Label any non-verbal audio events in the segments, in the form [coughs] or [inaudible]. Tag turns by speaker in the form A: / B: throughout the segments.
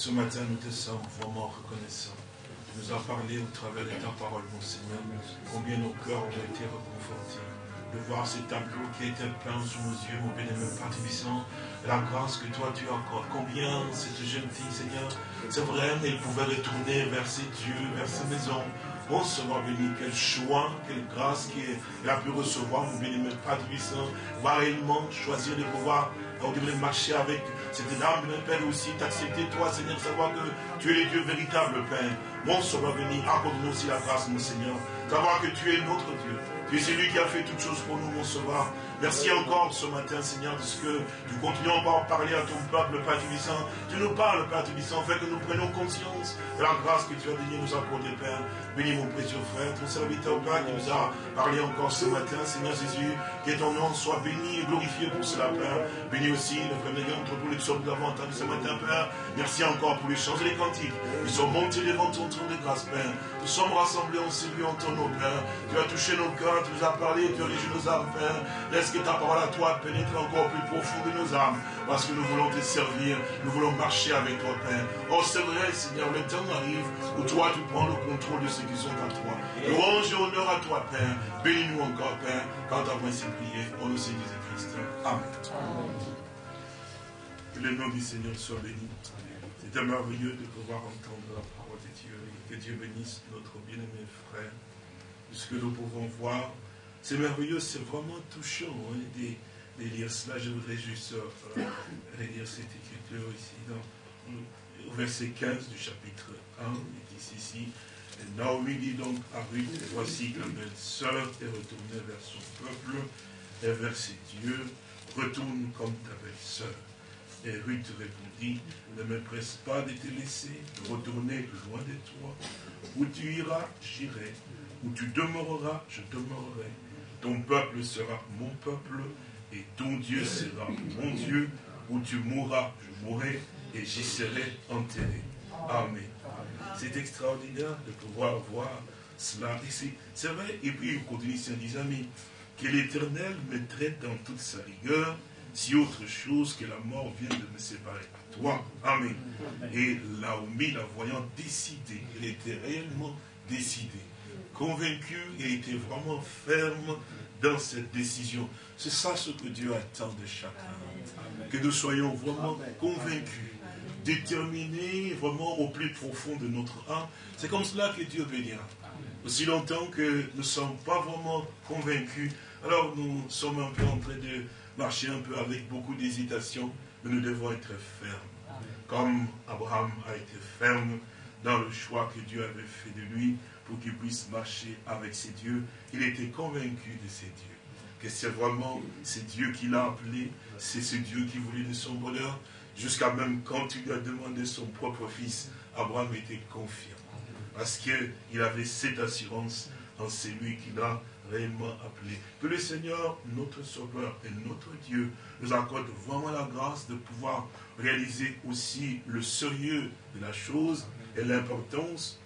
A: ce matin, nous te sommes vraiment reconnaissants. Tu nous as parlé au travers de ta parole, mon Seigneur, combien nos cœurs ont été reconfortés de voir ce tableau qui été peint sous nos yeux, mon bénémoine Père Tibissant, la grâce que toi tu accordes. Combien cette jeune fille, Seigneur, c'est vrai, elle pouvait retourner vers ses dieux, vers sa maison. Oh, Seigneur béni, quel choix, quelle grâce qu'elle a pu recevoir, mon bénémoine Père Tibissant, va réellement choisir de pouvoir on devrait marcher avec cette âme, Père, aussi, t'accepter, toi, Seigneur, savoir que tu es le Dieu véritable, Père. Mon Sauveur béni, accorde-nous aussi la grâce, mon Seigneur. Savoir que tu es notre Dieu. Tu es celui qui a fait toutes choses pour nous, mon Sauveur. Merci encore ce matin, Seigneur, de ce que nous continuons encore à parler à ton peuple, Père Tubissant. Tu nous parles, Père Tubissant, fait que nous prenions conscience de la grâce que tu as donné nous accorder, Père. Bénis mon précieux frère, ton serviteur, Père, qui nous a parlé encore ce matin, Seigneur Jésus, que ton nom soit béni et glorifié pour cela, Père. Bénis aussi le frère Mégan, entre tous les psaumes davantage ce matin, Père. Merci encore pour les chants et les cantiques. Ils sont montés devant ton trône de grâce, Père. Nous sommes rassemblés en celui en ton nom, Père. Tu as touché nos cœurs, tu nous as parlé, tu as régi nos âmes, Père. Laisse que ta parole à toi pénètre encore plus profond de nos âmes, parce que nous voulons te servir, nous voulons marcher avec toi, Père. Oh, c'est vrai, Seigneur, le temps arrive où toi, tu prends le contrôle de ceux qui sont à toi. Louange et honneur à toi, Père. Bénis-nous encore, Père, quand ta voix s'est priée, au nom de Jésus-Christ. Amen. Que le nom du Seigneur soit béni. C'est merveilleux de pouvoir entendre la parole de Dieu. Que Dieu bénisse notre bien-aimé frère. Puisque nous pouvons voir c'est merveilleux, c'est vraiment touchant hein, de, lire cela. Je voudrais juste euh, relire cette écriture ici, au verset 15 du chapitre 1. Il dit ici, Naomi dit donc à Ruth, voici la belle sœur est retournée vers son peuple et vers ses dieux, retourne comme ta belle sœur. Et Ruth répondit, ne me presse pas de te laisser, de retourner loin de toi. Où tu iras, j'irai. Où tu demeureras, je demeurerai ton peuple sera mon peuple et ton Dieu sera mon Dieu. Où tu mourras, je mourrai et j'y serai enterré. Amen. C'est extraordinaire de pouvoir voir cela ici. C'est vrai. Et puis il continue, ses amis, que l'Éternel me traite dans toute sa rigueur, si autre chose que la mort vient de me séparer toi. Amen. Et Laomi, la voyant décidée, elle était réellement décidée convaincu et était vraiment ferme dans cette décision. C'est ça ce que Dieu attend de chacun. Que nous soyons vraiment convaincus, déterminés vraiment au plus profond de notre âme. C'est comme cela que Dieu bénira. Aussi longtemps que nous ne sommes pas vraiment convaincus, alors nous sommes un peu en train de marcher un peu avec beaucoup d'hésitation, mais nous devons être fermes. Comme Abraham a été ferme dans le choix que Dieu avait fait de lui, pour qu'il puisse marcher avec ses dieux. Il était convaincu de ses dieux. Que c'est vraiment c'est Dieu qui l'a appelé, c'est ce Dieu qui voulait de son bonheur. Jusqu'à même quand il lui a demandé son propre fils, Abraham était confiant. Parce qu'il avait cette assurance en celui qui l'a réellement appelé. Que le Seigneur, notre Sauveur et notre Dieu, nous accorde vraiment la grâce de pouvoir réaliser aussi le sérieux de la chose et l'importance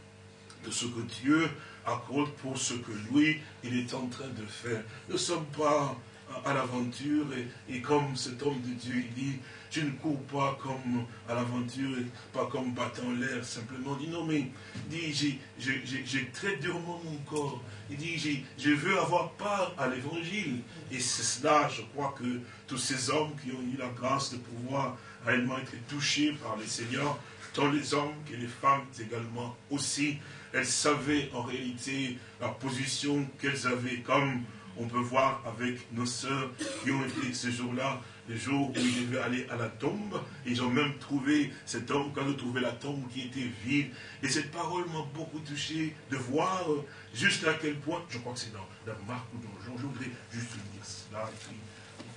A: de ce que Dieu accorde pour ce que lui, il est en train de faire. Nous ne sommes pas à l'aventure et, comme cet homme de Dieu, il dit, je ne cours pas comme à l'aventure, pas comme battant l'air, simplement. Il dit, non mais, il dit, j'ai très durement mon corps. Il dit, je veux avoir part à l'évangile. Et c'est cela, je crois que tous ces hommes qui ont eu la grâce de pouvoir réellement être touchés par le Seigneur, tant les hommes que les femmes également aussi, elles savaient en réalité la position qu'elles avaient, comme on peut voir avec nos sœurs qui ont été ce jour-là, le jour où ils devaient aller à la tombe. Ils ont même trouvé cet homme, quand ils trouvé la tombe qui était vide. Et cette parole m'a beaucoup touché de voir juste à quel point, je crois que c'est dans, dans Marc ou dans Jean, je voudrais juste lire cela et puis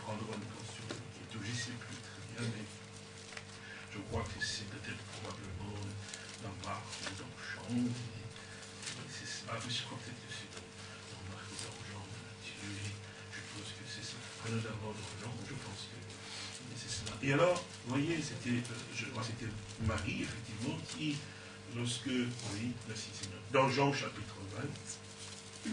A: prendre une est je ne sais plus très bien, mais je crois que c'est peut-être probablement dans Marc ou dans Jean. Ah, mais je crois peut-être que c'est dans Marc ou dans Jean. Je pense que c'est ça. Prenons d'abord dans Jean, je pense que c'est cela. Et alors, vous voyez, c'était, euh, Marie, effectivement, qui, lorsque, oui, merci Seigneur, dans Jean chapitre 20,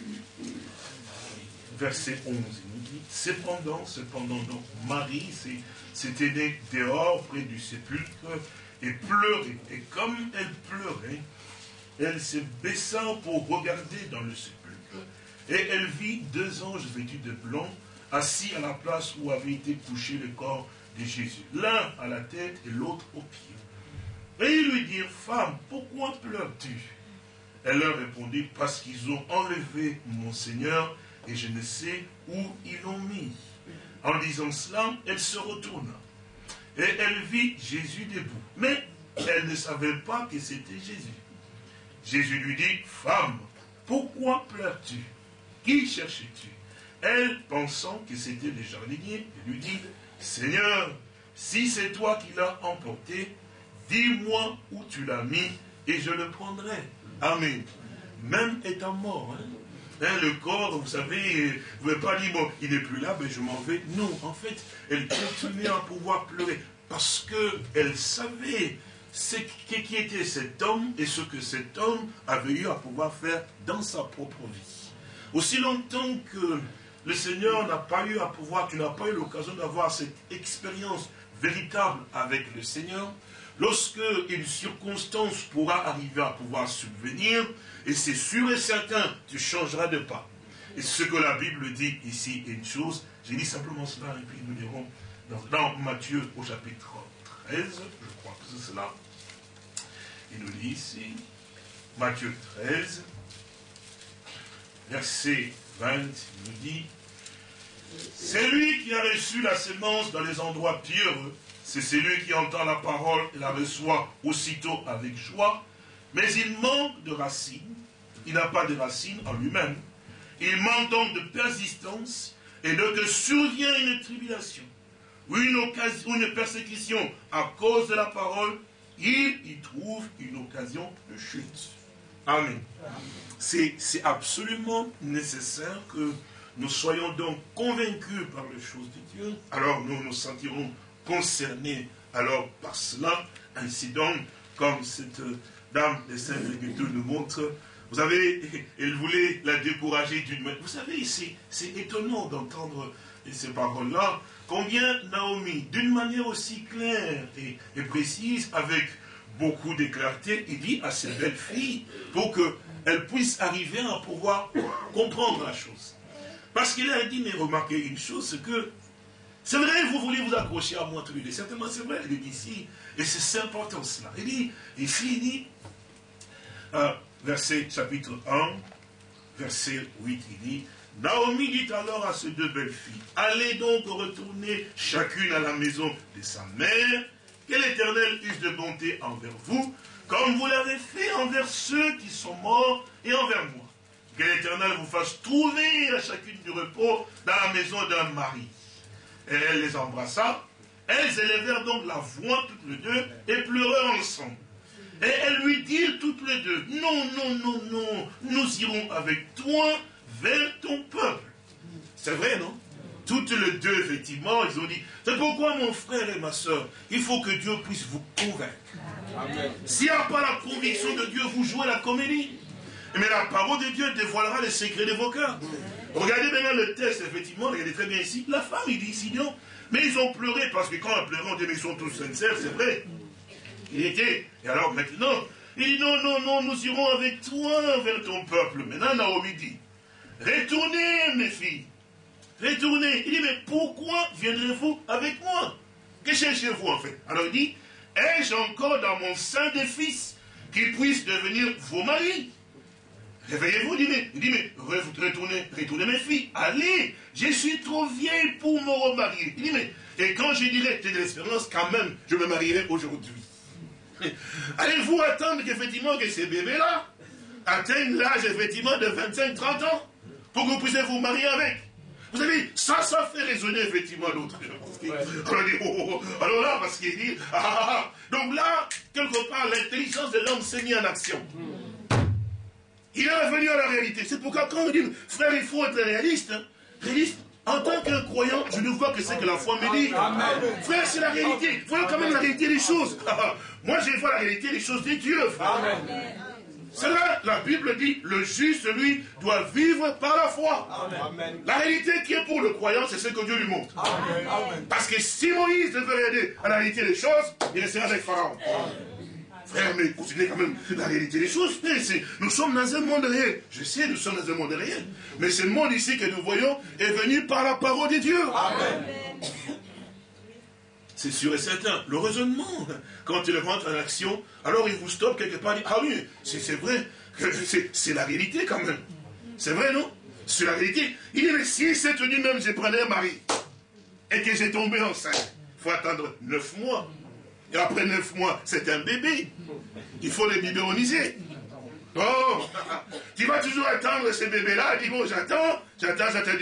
A: verset 11, il nous dit, cependant, cependant, donc Marie s'était née dehors près du sépulcre et pleurait. Et comme elle pleurait, elle se baissa pour regarder dans le sépulcre, et elle vit deux anges vêtus de blanc, assis à la place où avait été couché le corps de Jésus, l'un à la tête et l'autre aux pieds. Et ils lui dirent, femme, pourquoi pleures-tu? Elle leur répondit, parce qu'ils ont enlevé mon Seigneur, et je ne sais où ils l'ont mis. En disant cela, elle se retourna, et elle vit Jésus debout. Mais elle ne savait pas que c'était Jésus. Jésus lui dit, femme, pourquoi pleures-tu? Qui cherches-tu Elle, pensant que c'était le jardinier, lui dit, Seigneur, si c'est toi qui l'as emporté, dis-moi où tu l'as mis et je le prendrai. Amen. Même étant mort, hein. Hein, le corps, vous savez, vous ne pouvez pas dire, bon, il n'est plus là, mais je m'en vais. Non, en fait, elle continuait à pouvoir pleurer parce qu'elle savait ce qui était cet homme et ce que cet homme avait eu à pouvoir faire dans sa propre vie. Aussi longtemps que le Seigneur n'a pas eu à pouvoir, tu n'as pas eu l'occasion d'avoir cette expérience véritable avec le Seigneur, lorsque une circonstance pourra arriver à pouvoir subvenir, et c'est sûr et certain, tu changeras de pas. Et ce que la Bible dit ici est une chose, j'ai dit simplement cela, et puis nous dirons dans, dans Matthieu au chapitre 13, je crois que c'est cela, il nous dit ici, Matthieu 13, verset 20, il nous dit, c'est lui qui a reçu la semence dans les endroits pieux, c'est celui qui entend la parole et la reçoit aussitôt avec joie, mais il manque de racines, il n'a pas de racines en lui-même, il manque donc de persistance, et de que survient une tribulation, ou une, occasion, une persécution à cause de la parole, il y trouve une occasion de chute. Amen. C'est absolument nécessaire que nous soyons donc convaincus par les choses de Dieu. Alors nous nous sentirons concernés alors par cela. Ainsi donc, comme cette dame de saint Écriture nous montre, vous savez, elle voulait la décourager d'une manière. Vous savez, c'est étonnant d'entendre ces paroles-là. Combien Naomi, d'une manière aussi claire et, précise, avec beaucoup de clarté, il dit à cette belle fille pour qu'elle puisse arriver à pouvoir comprendre la chose. Parce qu'il a dit, mais remarquez une chose, c'est que, c'est vrai, vous voulez vous accrocher à moi les deux. Certainement, c'est vrai, il dit ici, et c'est important cela. Il dit, ici, il dit, euh, verset chapitre 1, verset 8, il dit, Naomi dit alors à ces deux belles filles, allez donc retourner chacune à la maison de sa mère, que l'Éternel use de bonté envers vous, comme vous l'avez fait envers ceux qui sont morts et envers moi. Que l'Éternel vous fasse trouver à chacune du repos dans la maison d'un mari. Et elle les embrassa. Elles élevèrent donc la voix toutes les deux et pleurèrent ensemble. Et elles lui dirent toutes les deux, non, non, non, non, nous irons avec toi vers ton peuple. C'est vrai, non? Toutes les deux, effectivement, ils ont dit, c'est pourquoi mon frère et ma soeur, il faut que Dieu puisse vous convaincre. S'il n'y a pas la conviction de Dieu, vous jouez la comédie. Mais la parole de Dieu dévoilera les secrets de vos cœurs. Regardez maintenant le texte, effectivement, regardez très bien ici. La femme, il dit ici, non. Mais ils ont pleuré, parce que quand on pleuré, on dit, mais ils sont tous sincères, c'est vrai. Il était. Et alors maintenant, il dit, non, non, non, nous irons avec toi vers ton peuple. Maintenant, Naomi dit, retournez, mes filles. Retournez. Il dit, mais pourquoi viendrez-vous avec moi? Que cherchez-vous en fait? Alors il dit, ai-je encore dans mon sein des fils qui puissent devenir vos maris? Réveillez-vous, il dit, mais, dit, mais retournez, retournez mes filles, allez, je suis trop vieille pour me remarier. Il dit, mais, et quand je dirai, j'ai de l'espérance, quand même, je me marierai aujourd'hui. [laughs] Allez-vous attendre qu'effectivement que ces bébés-là atteignent l'âge effectivement de 25-30 ans pour que vous puissiez vous marier avec? Vous savez, ça, ça fait résonner effectivement l'autre. Alors, dit, oh, oh, oh. alors là, parce qu'il dit, ah, ah, ah, donc là, quelque part, l'intelligence de l'homme s'est mise en action. Il est revenu à la réalité. C'est pourquoi quand on dit, frère, il faut être réaliste, réaliste, en tant que croyant, je ne vois que c'est que la foi me dit. Frère, c'est la réalité. Voyons quand même la réalité des choses. [laughs] Moi, je vois la réalité des choses des dieux, frère. C'est vrai, la Bible dit, le juste, lui, doit vivre par la foi. Amen. La réalité qui est pour le croyant, c'est ce que Dieu lui montre. Amen. Parce que si Moïse devait regarder à la réalité des choses, il resterait avec Pharaon. Frère, mais considérez quand même la réalité des choses. Nous sommes dans un monde réel. Je sais, nous sommes dans un monde réel. Mais ce monde ici que nous voyons est venu par la parole de Dieu. Amen. [coughs] C'est sûr et certain. Le raisonnement, quand il rentre en action, alors il vous stoppe quelque part, il dit, ah oui, c'est vrai, c'est la réalité quand même. C'est vrai, non? C'est la réalité. Il dit, mais si cette nuit même, je prenais un mari, et que j'ai tombé enceinte, il faut attendre neuf mois. Et après neuf mois, c'est un bébé. Il faut les biberoniser. Oh, tu vas toujours attendre ce bébé-là. Dis bon, j'attends, j'attends, j'attends.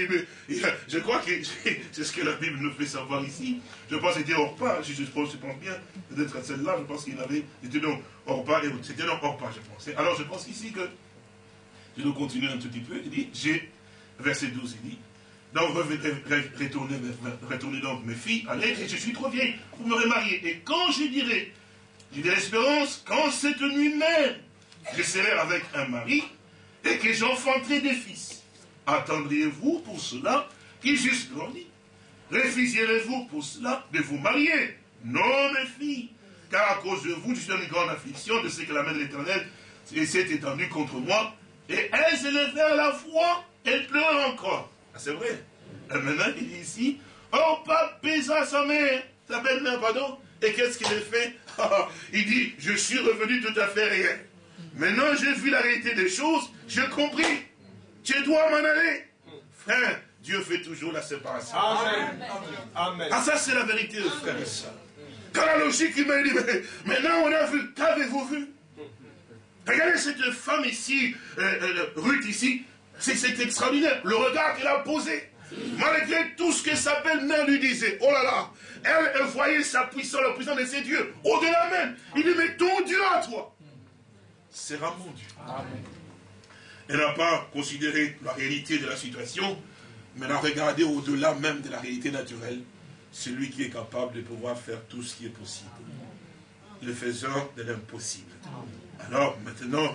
A: Je crois que [laughs] c'est ce que la Bible nous fait savoir ici. Je pense que c'était Orpa, je, je, pense, je pense bien, peut-être celle-là, je pense qu'il avait, c'était donc Orpa, c'était donc Orpa, je pense. Alors je pense ici que, je dois continuer un tout petit peu, il dit, j'ai, verset 12, il dit, donc retournez, retournez donc mes filles, allez, je suis trop vieille, vous me remariez. Et quand je dirai, j'ai de l'espérance, quand cette nuit même, je serai avec un mari et que j'enfanterai des fils. Attendriez-vous pour cela qui juste grandit Refuseriez-vous pour cela de vous marier? Non, mes filles, car à cause de vous, je suis dans une grande affliction de ce que la main de l'Éternel s'est étendue contre moi. Et elle s'est levée à la foi, elle pleure c'est vrai. Et maintenant, il dit ici, oh, pas à sa mère, sa belle-mère, pardon. Et qu'est-ce qu'il a fait? [laughs] Il dit, je suis revenu tout à fait réel. Maintenant, j'ai vu la réalité des choses, j'ai compris. Tu dois m'en aller. Frère, Dieu fait toujours la séparation. Amen. Ah, ça, c'est la vérité, frère et soeur. Quand la logique, il m'a dit, mais maintenant on a vu, qu'avez-vous vu? Regardez cette femme ici, euh, euh, Ruth ici, c'est extraordinaire. Le regard qu'elle a posé, malgré tout ce que sa belle-mère lui disait, oh là là, elle, elle voyait sa puissance, la puissance de ses dieux, au-delà même. Il dit, mais ton Dieu à toi, sera mon Dieu. Elle n'a pas considéré la réalité de la situation, mais elle a regardé au-delà même de la réalité naturelle, celui qui est capable de pouvoir faire tout ce qui est possible. Le faisant de l'impossible. Alors maintenant,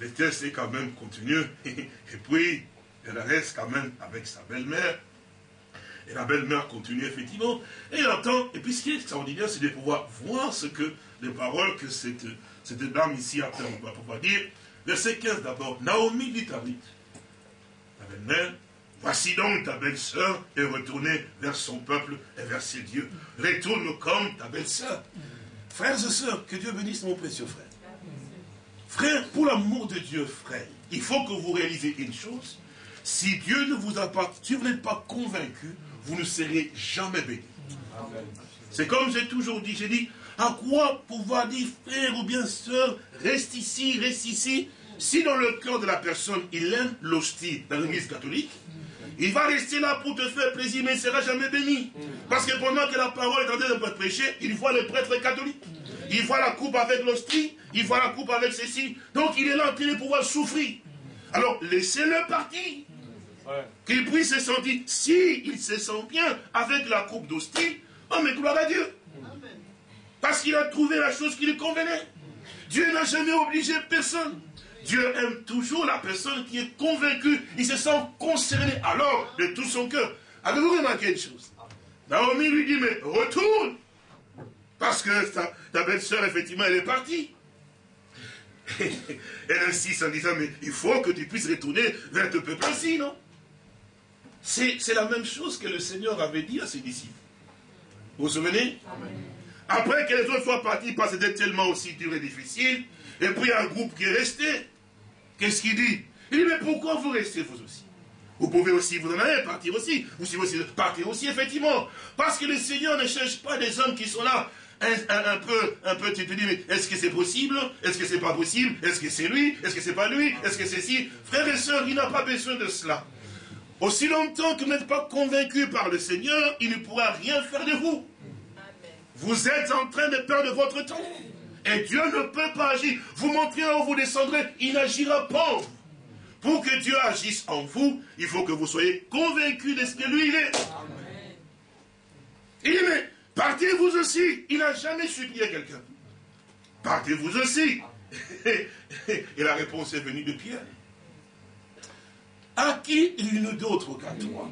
A: le test est quand même continu. Et puis, elle reste quand même avec sa belle-mère. Et la belle-mère continue effectivement. Et elle entend. Et puis ce qui est extraordinaire, c'est de pouvoir voir ce que les paroles que cette cette dame ici, après, on va pouvoir dire, verset 15 d'abord, Naomi dit à Ruth, ta belle-mère, voici donc ta belle-sœur est retournée vers son peuple et vers ses dieux. Retourne comme ta belle-sœur. Frères et sœurs, que Dieu bénisse mon précieux frère. Frère, pour l'amour de Dieu, frère, il faut que vous réalisez une chose. Si Dieu ne vous a pas, si vous n'êtes pas convaincu, vous ne serez jamais béni. C'est comme j'ai toujours dit, j'ai dit, à quoi pouvoir dire frère ou bien sœur, reste ici, reste ici Si dans le cœur de la personne, il aime l'hostie dans l'église catholique, il va rester là pour te faire plaisir, mais il ne sera jamais béni. Parce que pendant que la parole est en train de prêcher, il voit le prêtre catholique. Il voit la coupe avec l'hostie, il voit la coupe avec ceci. Donc il est là en train de pouvoir souffrir. Alors laissez-le partir. Qu'il puisse se sentir, si il se sent bien avec la coupe d'hostie, oh mais gloire à Dieu. Parce qu'il a trouvé la chose qui lui convenait. Dieu n'a jamais obligé personne. Dieu aime toujours la personne qui est convaincue. Il se sent concerné alors de tout son cœur. Avez-vous remarqué une chose? Naomi lui dit, mais retourne. Parce que ta, ta belle-sœur, effectivement, elle est partie. [laughs] elle insiste en disant, mais il faut que tu puisses retourner vers ton peuple ainsi, non? C'est la même chose que le Seigneur avait dit à ses disciples. Vous vous souvenez? Après que les autres soient partis parce que c'était tellement aussi dur et difficile, et puis il y a un groupe qui est resté. Qu'est-ce qu'il dit? Il dit, mais pourquoi vous restez vous aussi? Vous pouvez aussi vous en aller, partir aussi. Vous pouvez aussi partir aussi, effectivement. Parce que le Seigneur ne cherche pas des hommes qui sont là un, peu, un peu, tu te dis, mais est-ce que c'est possible? Est-ce que c'est pas possible? Est-ce que c'est lui? Est-ce que c'est pas lui? Est-ce que c'est si Frères et sœurs, il n'a pas besoin de cela. Aussi longtemps que vous n'êtes pas convaincu par le Seigneur, il ne pourra rien faire de vous. Vous êtes en train de perdre votre temps. Et Dieu ne peut pas agir. Vous montrez où vous descendrez, il n'agira pas. Pour que Dieu agisse en vous, il faut que vous soyez convaincus de ce que lui il est. Il mais partez vous aussi. Il n'a jamais supplié quelqu'un. Partez vous aussi. [laughs] Et la réponse est venue de Pierre. À qui une d'autre qu'à toi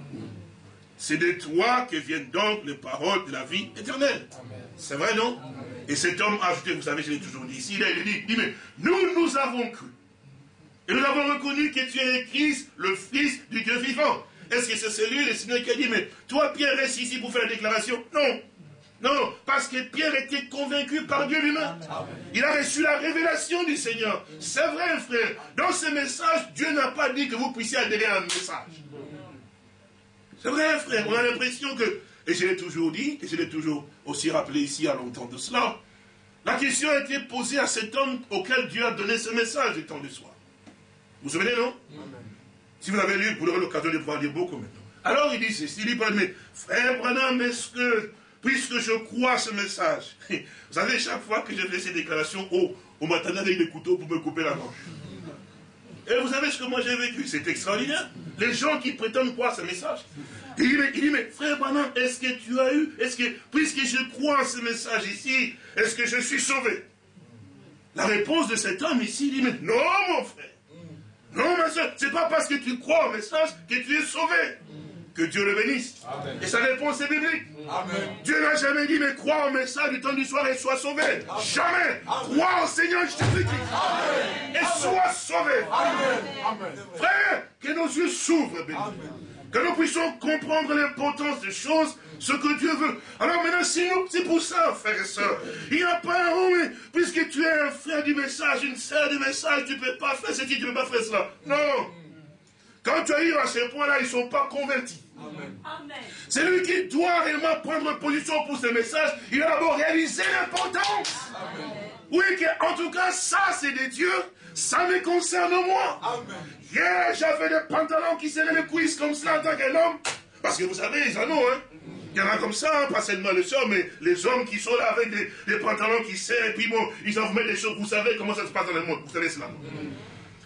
A: C'est de toi que viennent donc les paroles de la vie éternelle. C'est vrai, non? Et cet homme a ajouté, vous savez, je l'ai toujours dit ici, il a dit, dit, mais nous, nous avons cru. Et nous avons reconnu que tu es Christ, le Fils du Dieu vivant. Est-ce que c'est celui, le Seigneur, qui a dit, mais toi, Pierre, reste ici pour faire la déclaration? Non. Non, parce que Pierre était convaincu par Dieu lui-même. Il a reçu la révélation du Seigneur. C'est vrai, frère. Dans ce message, Dieu n'a pas dit que vous puissiez adhérer à un message. C'est vrai, frère. On a l'impression que, et je l'ai toujours dit, et je l'ai toujours aussi rappelé ici à longtemps de cela, la question a été posée à cet homme auquel Dieu a donné ce message du temps du soir. Vous vous souvenez, non? Si vous l'avez lu, vous aurez l'occasion de pouvoir lire beaucoup maintenant. Alors il dit ceci, il dit, mais frère Branham, est-ce que, puisque je crois ce message, [laughs] vous savez, chaque fois que je fais ces déclarations, oh, on m'a avec des couteaux pour me couper la manche. Et vous savez ce que moi j'ai vécu? C'est extraordinaire. Les gens qui prétendent croire ce message. Il dit, mais, frère Branham, est-ce que tu as eu, est-ce que, puisque je crois ce message ici, est-ce que je suis sauvé? La réponse de cet homme ici, il dit, mais non, mon frère. Non, ma soeur, c'est pas parce que tu crois au message que tu es sauvé. Que Dieu le bénisse. Et sa réponse est biblique. Dieu n'a jamais dit, mais crois au message du temps du soir et sois sauvé. Jamais. Crois au Seigneur Jésus-Christ. Et sois sauvé. Frère, que nos yeux s'ouvrent, béni. Que nous puissions comprendre l'importance des choses ce que Dieu veut. Alors maintenant, c'est pour ça, frères et sœurs. Il n'y a pas un homme, puisque tu es un frère du message, une sœur du message, tu ne peux pas faire ceci, tu ne peux pas faire cela. Non. Quand tu arrives à ce point-là, ils ne sont pas convertis. C'est lui qui doit réellement prendre position pour ce message. Il a d'abord réalisé l'importance. Oui, en tout cas, ça c'est des dieux, ça me concerne moi. Hier, j'avais des pantalons qui serraient les cuisses comme cela en tant qu'homme. Parce que vous savez, ils en ont, hein. Il y en a comme ça, hein, pas seulement les soeurs, mais les hommes qui sont là avec des, pantalons qui serrent, et puis bon, ils en mettre des choses. Vous savez comment ça se passe dans le monde, vous savez cela.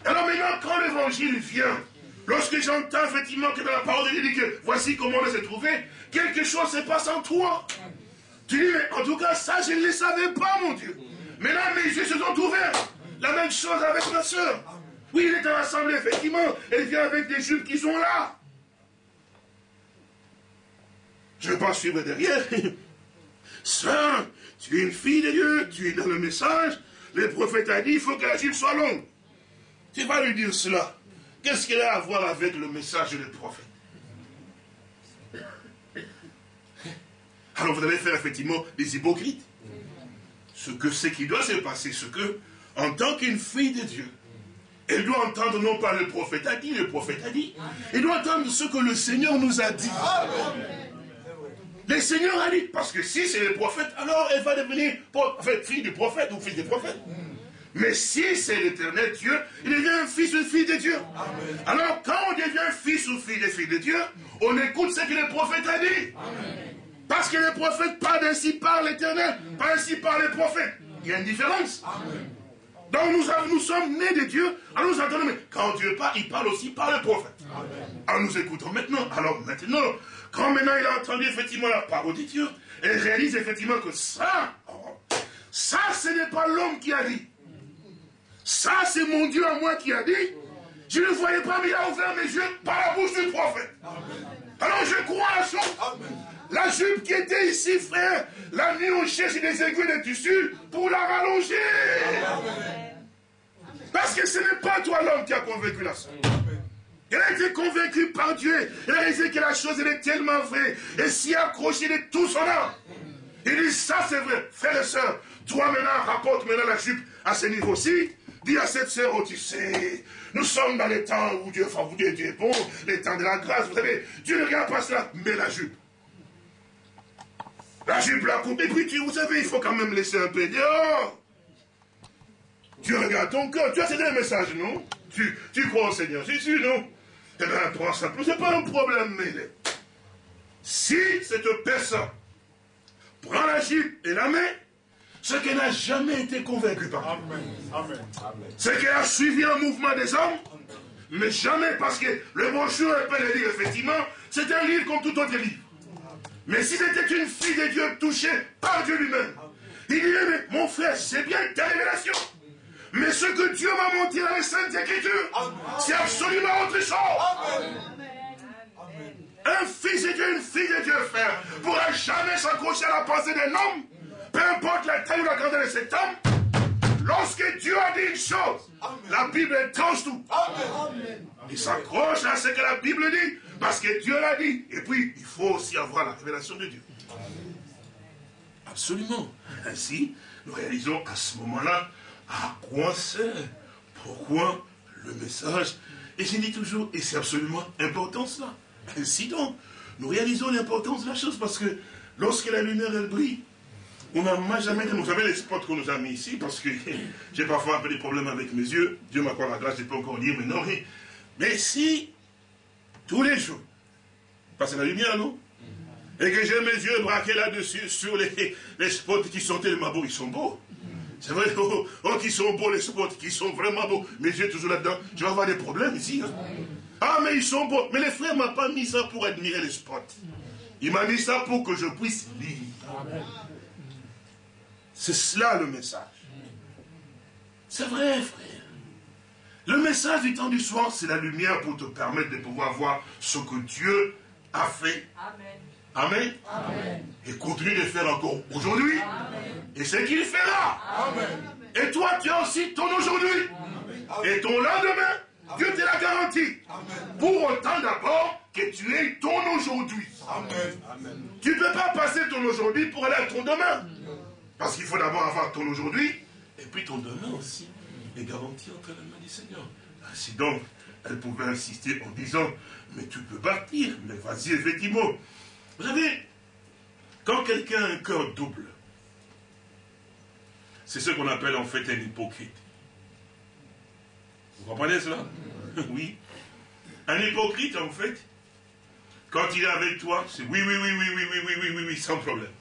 A: Alors maintenant, quand l'évangile vient, lorsque j'entends effectivement que dans la parole de Dieu dit que voici comment on s'est trouvé, quelque chose se passe en toi. Tu dis, mais en tout cas, ça, je ne le savais pas, mon Dieu. Mais là, mes yeux se sont ouverts. La même chose avec ma soeur. Oui, il est à l'assemblée, effectivement. Elle vient avec des jupes qui sont là. Je ne vais pas suivre derrière. [laughs] Sœur, tu es une fille de Dieu, tu es dans le message. Le prophète a dit, il faut que la jupe soit longue. Tu vas lui dire cela. Qu'est-ce qu'il a à voir avec le message du prophète? Alors vous allez faire effectivement des hypocrites. Ce que ce qui doit se passer, ce que, en tant qu'une fille de Dieu, elle doit entendre non pas le prophète a dit, le prophète a dit. Elle doit entendre ce que le Seigneur nous a dit. Le Seigneur a dit, parce que si c'est le prophète, alors elle va devenir fille du prophète ou fils du prophète. Mais si c'est l'éternel Dieu, il devient fils ou fille de Dieu. Alors quand on devient fils ou fille de fille de Dieu, on écoute ce que le prophète a dit. Parce que le prophète parle ainsi par l'éternel, pas ainsi par les prophètes. Il y a une différence. Donc nous, nous, sommes nés de Dieu, alors nous entendons, mais quand Dieu parle, il parle aussi par le prophète. Alors nous écoutons maintenant. Alors maintenant, quand maintenant il a entendu effectivement la parole de Dieu, il réalise effectivement que ça, ça ce n'est pas l'homme qui a dit. Ça c'est mon Dieu à moi qui a dit. Je ne voyais pas, mais il a ouvert mes yeux par la bouche du prophète. Alors je crois à ça. La jupe qui était ici, frère, la nuit on cherche des aiguilles de tissu pour la rallonger. Parce que ce n'est pas toi l'homme qui a convaincu la soeur. Elle a été convaincue par Dieu. Elle a réalisé que la chose elle est tellement vraie. Et s'y accroché de tout son âme. Il dit, ça c'est vrai. Frère et soeur, toi maintenant, rapporte maintenant la jupe à ce niveau-ci. Dis à cette sœur, oh tu sais, nous sommes dans les temps où Dieu, Dieu, est bon, les temps de la grâce, vous savez, Dieu ne regarde pas cela, mais la jupe. La jupe la coupe, et puis tu, vous savez, il faut quand même laisser un peu dehors. Dieu regarde ton cœur. Tu as cédé un message, non? Tu, tu crois au Seigneur Jésus, non? Eh bien, prends ça. C'est pas un problème, mais si cette personne prend la jupe et la met, ce qu'elle n'a jamais été convaincue par Amen. C'est qu'elle a suivi un mouvement des hommes, mais jamais parce que le brochure peut le dire effectivement, c'est un livre comme tout autre livre. Mais si c'était une fille de Dieu touchée par Dieu lui-même, il dirait, mais mon frère, c'est bien ta révélation. Mais ce que Dieu m'a montré dans les Saintes Écritures, c'est absolument autre chose. Un fils de Dieu, une fille de Dieu, frère, pourra jamais s'accrocher à la pensée d'un homme, peu importe la taille ou la grandeur de cet homme. Lorsque Dieu a dit une chose, la Bible tranche tout. Il s'accroche à ce que la Bible dit, parce que Dieu l'a dit. Et puis, il faut aussi avoir la révélation de Dieu. Absolument. Ainsi, nous réalisons à ce moment-là à quoi sert, pourquoi le message. Et je dis toujours, et c'est absolument important cela. Ainsi donc, nous réalisons l'importance de la chose parce que lorsque la lumière elle brille, on n'a jamais vous savez les spots qu'on nous a mis ici, parce que [laughs] j'ai parfois un peu des problèmes avec mes yeux, Dieu m'accorde la grâce, je peux encore lire, mais non, mais, si, tous les jours, parce que la lumière, non? Et que j'ai mes yeux braqués là-dessus, sur les, [laughs] les spots qui sont tellement beaux, ils sont beaux. C'est vrai, oh, oh, qui sont beaux les spots, qui sont vraiment beaux. Mes yeux toujours là-dedans, je vais avoir des problèmes ici. Hein. Ah, mais ils sont beaux. Mais les frères ne m'ont pas mis ça pour admirer les spots. Il m'a mis ça pour que je puisse lire. C'est cela le message. C'est vrai, frère. Le message du temps du soir, c'est la lumière pour te permettre de pouvoir voir ce que Dieu a fait. Amen. Amen. Et continue de faire encore aujourd'hui. Et ce qu'il fera. Et toi, tu as aussi ton aujourd'hui. Et ton lendemain, Dieu te l'a garanti. Pour autant d'abord que tu aies ton aujourd'hui. Tu ne peux pas passer ton aujourd'hui pour aller à ton demain. Parce qu'il faut d'abord avoir ton aujourd'hui, et puis ton demain aussi est garanti entre les mains du Seigneur. Ainsi donc, elle pouvait insister en disant, mais tu peux bâtir, mais vas-y effectivement. Vous savez, quand quelqu'un a un cœur double, c'est ce qu'on appelle en fait un hypocrite. Vous comprenez cela Oui. Un hypocrite, en fait, quand il est avec toi, c'est oui, oui, oui, oui, oui, oui, oui, oui, oui, sans problème.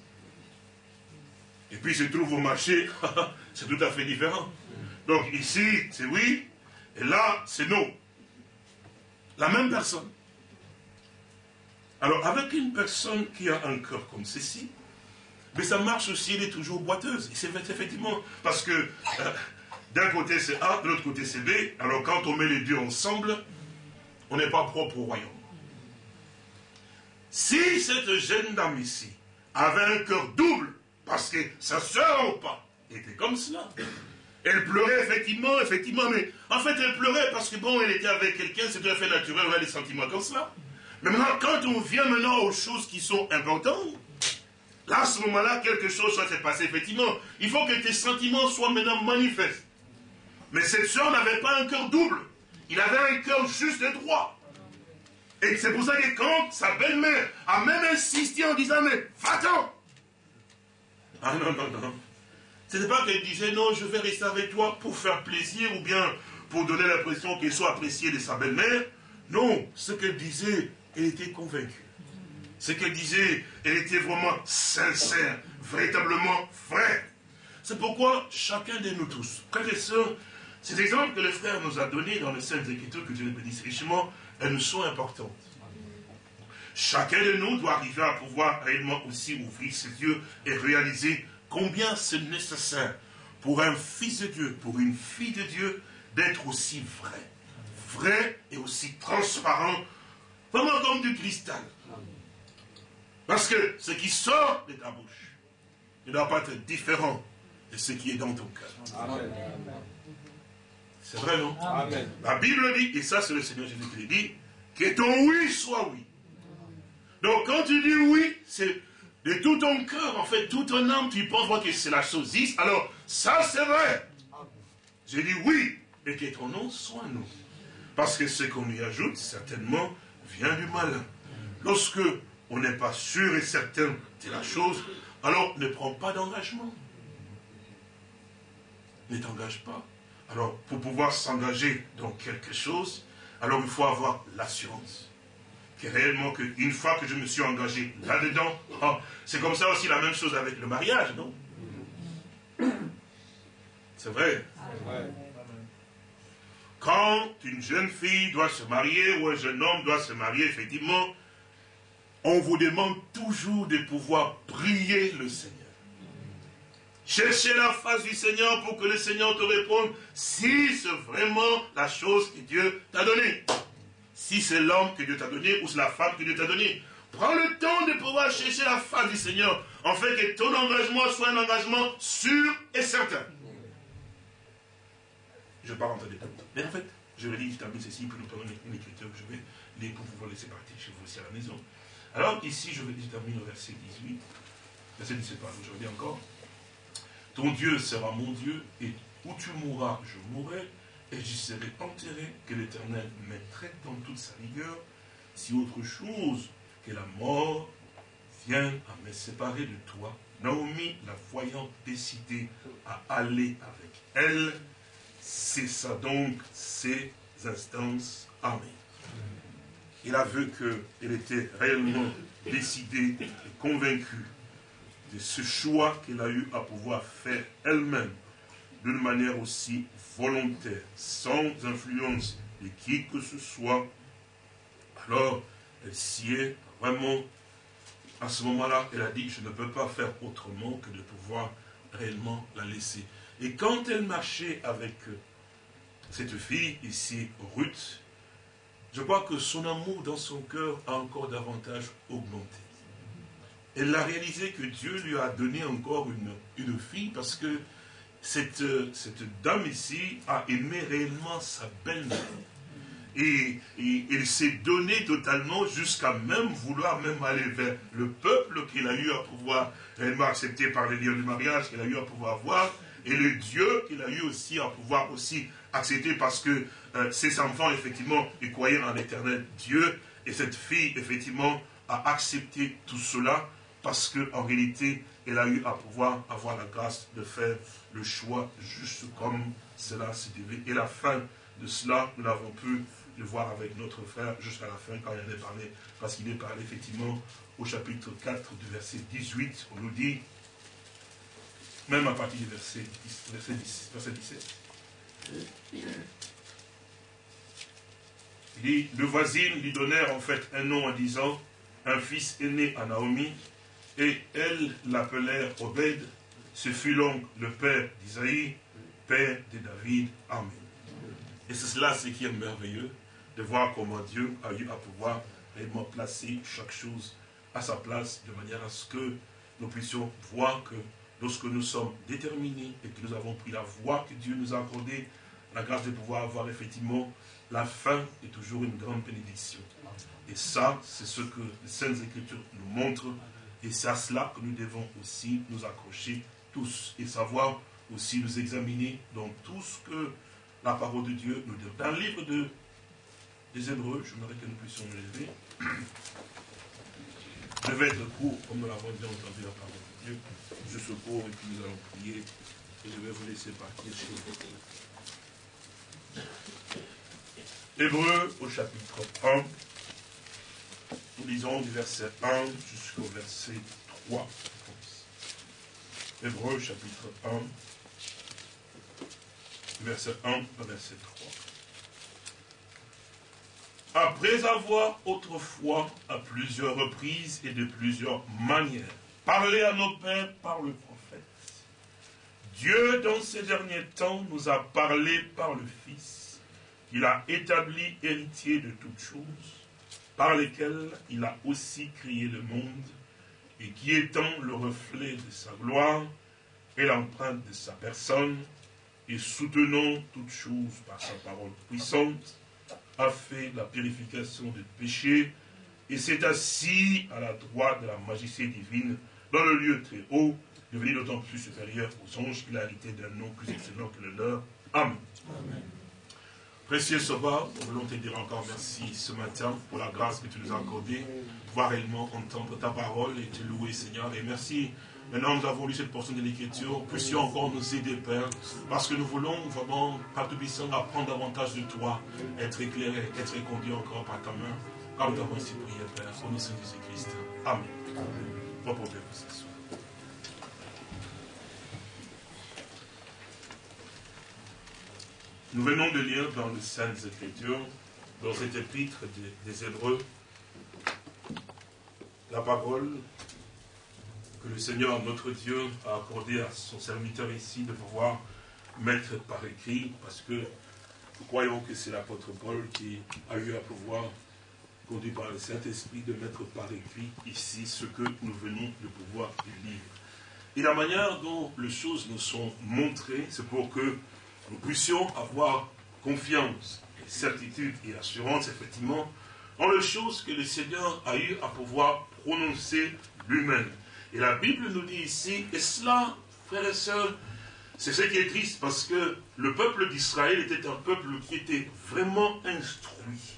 A: Et puis se trouve au marché, [laughs] c'est tout à fait différent. Donc ici, c'est oui, et là, c'est non. La même personne. Alors, avec une personne qui a un cœur comme ceci, mais ça marche aussi, elle est toujours boiteuse. C'est effectivement, parce que euh, d'un côté c'est A, de l'autre côté c'est B, alors quand on met les deux ensemble, on n'est pas propre au royaume. Si cette jeune dame ici avait un cœur double, parce que sa soeur ou pas était comme cela. Elle pleurait effectivement, effectivement, mais en fait elle pleurait parce que bon, elle était avec quelqu'un, c'est tout à fait naturel, on a des sentiments comme cela. Mais maintenant, quand on vient maintenant aux choses qui sont importantes, là, à ce moment-là, quelque chose soit passé, effectivement. Il faut que tes sentiments soient maintenant manifestes. Mais cette soeur n'avait pas un cœur double. Il avait un cœur juste et droit. Et c'est pour ça que quand sa belle-mère a même insisté en disant, mais va-t'en, ah non, non, non. Ce n'est pas qu'elle disait non, je vais rester avec toi pour faire plaisir ou bien pour donner l'impression qu'elle soit appréciée de sa belle-mère. Non, ce qu'elle disait, elle était convaincue. Ce qu'elle disait, elle était vraiment sincère, véritablement vraie. C'est pourquoi chacun de nous tous, frères et sœurs, ces exemples que le frère nous a donnés dans les Saintes Écritures, que Dieu les bénisse richement, elles nous sont importantes. Chacun de nous doit arriver à pouvoir réellement aussi ouvrir ses yeux et réaliser combien c'est nécessaire pour un fils de Dieu, pour une fille de Dieu, d'être aussi vrai. Vrai et aussi transparent, vraiment comme du cristal. Parce que ce qui sort de ta bouche ne doit pas être différent de ce qui est dans ton cœur. C'est vrai, non? La Bible dit, et ça c'est le Seigneur Jésus qui dit, que ton oui soit oui donc quand tu dis oui, c'est de tout ton cœur, en fait, tout ton âme, tu penses que c'est la chose 10. Alors, ça c'est vrai. J'ai dit oui, et que ton nom soit non. Parce que ce qu'on y ajoute, certainement, vient du malin. Lorsque on n'est pas sûr et certain de la chose, alors ne prends pas d'engagement. Ne t'engage pas. Alors, pour pouvoir s'engager dans quelque chose, alors il faut avoir l'assurance réellement qu'une fois que je me suis engagé là-dedans, oh, c'est comme ça aussi la même chose avec le mariage, non? C'est vrai. Quand une jeune fille doit se marier ou un jeune homme doit se marier, effectivement, on vous demande toujours de pouvoir prier le Seigneur. Chercher la face du Seigneur pour que le Seigneur te réponde si c'est vraiment la chose que Dieu t'a donnée. Si c'est l'homme que Dieu t'a donné ou c'est la femme que Dieu t'a donnée. Prends le temps de pouvoir chercher la face du Seigneur, en que ton engagement soit un engagement sûr et certain. Je pars en des détail. Mais en fait, je relis, je termine ceci, puis nous prenons une écriture que je vais lire pour pouvoir laisser partir chez vous aussi à la maison. Alors ici, je, vais, je termine au verset 18. Verset 17, pardon, je relis encore. Ton Dieu sera mon Dieu, et où tu mourras, je mourrai, et j'y serai enterré, que l'Éternel mettrait dans toute sa rigueur, si autre chose que la mort vient à me séparer de toi. Naomi, la voyant décidée à aller avec elle, cessa donc ses instances. Amen. Il a vu qu'elle était réellement décidée et convaincue de ce choix qu'elle a eu à pouvoir faire elle-même d'une manière aussi volontaire, sans influence de qui que ce soit. Alors, elle est vraiment, à ce moment-là, elle a dit, je ne peux pas faire autrement que de pouvoir réellement la laisser. Et quand elle marchait avec cette fille ici, Ruth, je crois que son amour dans son cœur a encore davantage augmenté. Elle a réalisé que Dieu lui a donné encore une, une fille parce que cette, cette dame ici a aimé réellement sa belle-mère. Et, il s'est donné totalement jusqu'à même vouloir même aller vers le peuple qu'il a eu à pouvoir réellement accepter par les liens du mariage qu'il a eu à pouvoir voir et le Dieu qu'il a eu aussi à pouvoir aussi accepter parce que euh, ses enfants effectivement ils croyaient en l'éternel Dieu et cette fille effectivement a accepté tout cela parce qu'en réalité elle a eu à pouvoir avoir la grâce de faire le choix juste comme cela s'est devait. Et la fin de cela, nous l'avons pu le voir avec notre frère jusqu'à la fin quand il est parlé, parce qu'il est parlé effectivement au chapitre 4 du verset 18, on nous dit, même à partir du verset, verset, 10, verset 17. Il dit, le voisine lui donnèrent en fait un nom en disant, un fils est né à Naomi, et elle l'appelèrent Obed, ce fut donc le père d'Isaïe, père de David. Amen. Et c'est cela ce qui est merveilleux, de voir comment Dieu a eu à pouvoir réellement placer chaque chose à sa place, de manière à ce que nous puissions voir que lorsque nous sommes déterminés et que nous avons pris la voie que Dieu nous a accordée, la grâce de pouvoir avoir effectivement la fin est toujours une grande bénédiction. Et ça, c'est ce que les Saintes Écritures nous montrent. Et c'est à cela que nous devons aussi nous accrocher tous et savoir aussi nous examiner dans tout ce que la parole de Dieu nous dit. Dans le livre de, des Hébreux, je voudrais que nous puissions nous lever. Je vais être court, comme nous l'avons déjà entendu la parole de Dieu. Je secours et puis nous allons prier. Et je vais vous laisser partir chez vous. Hébreux au chapitre 1. Nous lisons du verset 1 jusqu'au verset 3. Hébreux chapitre 1, verset 1 à verset 3. Après avoir autrefois, à plusieurs reprises et de plusieurs manières, parlé à nos pères par le prophète, Dieu, dans ces derniers temps, nous a parlé par le Fils, qu'il a établi héritier de toutes choses, par lesquelles il a aussi créé le monde, et qui étant le reflet de sa gloire et l'empreinte de sa personne, et soutenant toutes choses par sa parole puissante, a fait la purification des péchés, et s'est assis à la droite de la majesté divine, dans le lieu très haut, devenu d'autant plus supérieur aux anges qu'il a hérité d'un nom plus excellent que le leur. Amen. Précieux Sauveur, nous voulons te dire encore merci ce matin pour la grâce que tu nous as accordée, pouvoir réellement entendre ta parole et te louer, Seigneur. Et merci. Maintenant, nous avons lu cette portion de l'Écriture. Puissions encore nous aider, Père, parce que nous voulons vraiment, par tout puissant, apprendre davantage de toi, être éclairé, être conduit encore par ta main. Comme nous avons ici prié, Père, au nom de Jésus-Christ. Amen. Amen. Nous venons de lire dans les Saintes Écritures, dans cet épître des, Hébreux, la parole que le Seigneur, notre Dieu, a accordé à son serviteur ici de pouvoir mettre par écrit, parce que nous croyons que c'est l'apôtre Paul qui a eu à pouvoir, conduit par le Saint-Esprit, de mettre par écrit ici ce que nous venons de pouvoir lire. Et la manière dont les choses nous sont montrées, c'est pour que nous puissions avoir confiance et certitude et assurance, effectivement, dans les choses que le Seigneur a eu à pouvoir prononcer lui-même. Et la Bible nous dit ici, et cela, frères et sœurs, c'est ce qui est triste, parce que le peuple d'Israël était un peuple qui était vraiment instruit,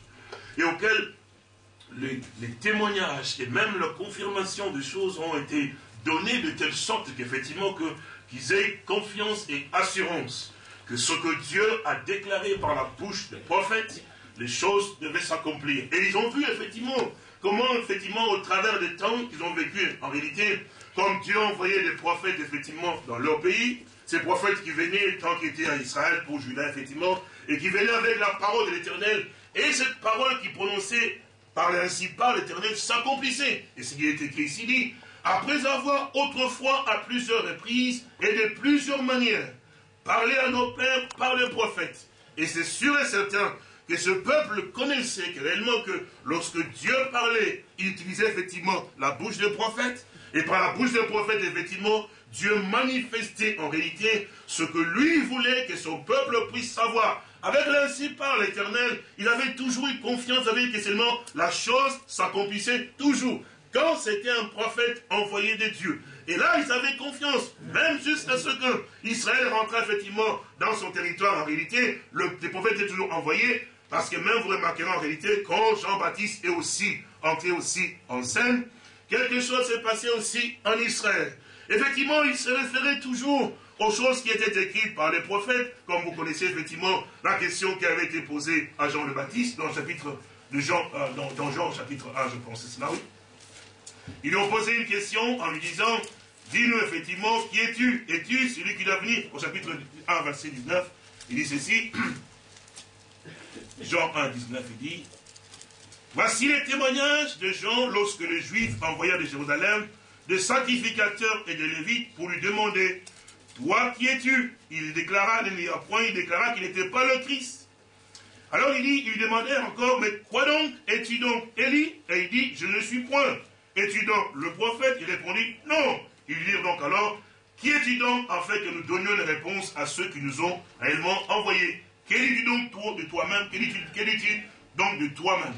A: et auquel les, témoignages et même la confirmation des choses ont été donnés de telle sorte qu'effectivement qu'ils aient confiance et assurance que ce que Dieu a déclaré par la bouche des prophètes, les choses devaient s'accomplir. Et ils ont vu effectivement comment, effectivement, au travers des temps qu'ils ont vécu, en réalité, comme Dieu envoyait des prophètes, effectivement, dans leur pays, ces prophètes qui venaient tant qu'ils étaient à Israël pour Judas, effectivement, et qui venaient avec la parole de l'Éternel, et cette parole qui prononçait par ainsi par l'Éternel s'accomplissait. Et ce qui est écrit ici dit, après avoir autrefois à plusieurs reprises et de plusieurs manières parlé à nos pères par les prophètes. Et c'est sûr et certain que ce peuple connaissait que réellement que lorsque Dieu parlait, il utilisait effectivement la bouche des prophètes, et par la bouche des prophètes, effectivement, Dieu manifestait en réalité ce que lui voulait que son peuple puisse savoir. Avec l'ainsi par l'éternel, il avait toujours eu confiance avec que seulement la chose s'accomplissait toujours. Quand c'était un prophète envoyé de Dieu. Et là, ils avaient confiance, même jusqu'à ce que Israël effectivement dans son territoire. En réalité, le, les prophètes étaient toujours envoyés, parce que même vous remarquerez en réalité, quand Jean-Baptiste est aussi entré aussi en scène, quelque chose s'est passé aussi en Israël. Effectivement, il se référait toujours aux choses qui étaient écrites par les prophètes, comme vous connaissez effectivement la question qui avait été posée à Jean le Baptiste dans le chapitre de Jean, euh, dans, dans, Jean chapitre 1, je pense, c'est cela, oui. Ils lui ont posé une question en lui disant, dis-nous effectivement, qui es-tu? Es-tu celui qui doit venir? Au chapitre 1, verset 19, il dit ceci, [coughs] Jean 1, 19, il dit, Voici les témoignages de Jean lorsque les Juifs envoyèrent de Jérusalem des sacrificateurs et des Lévites pour lui demander Toi qui es-tu? Il déclara, point, il déclara qu'il n'était pas le Christ. Alors il dit, il demandait encore Mais quoi donc Es-tu donc? Élie? Et il dit Je ne suis point. Es-tu donc le prophète? Il répondit Non. Il dit donc alors Qui es-tu donc afin que nous donnions une réponse à ceux qui nous ont réellement envoyés? Quel dis-tu donc de toi-même? Quel dis-tu donc de toi-même?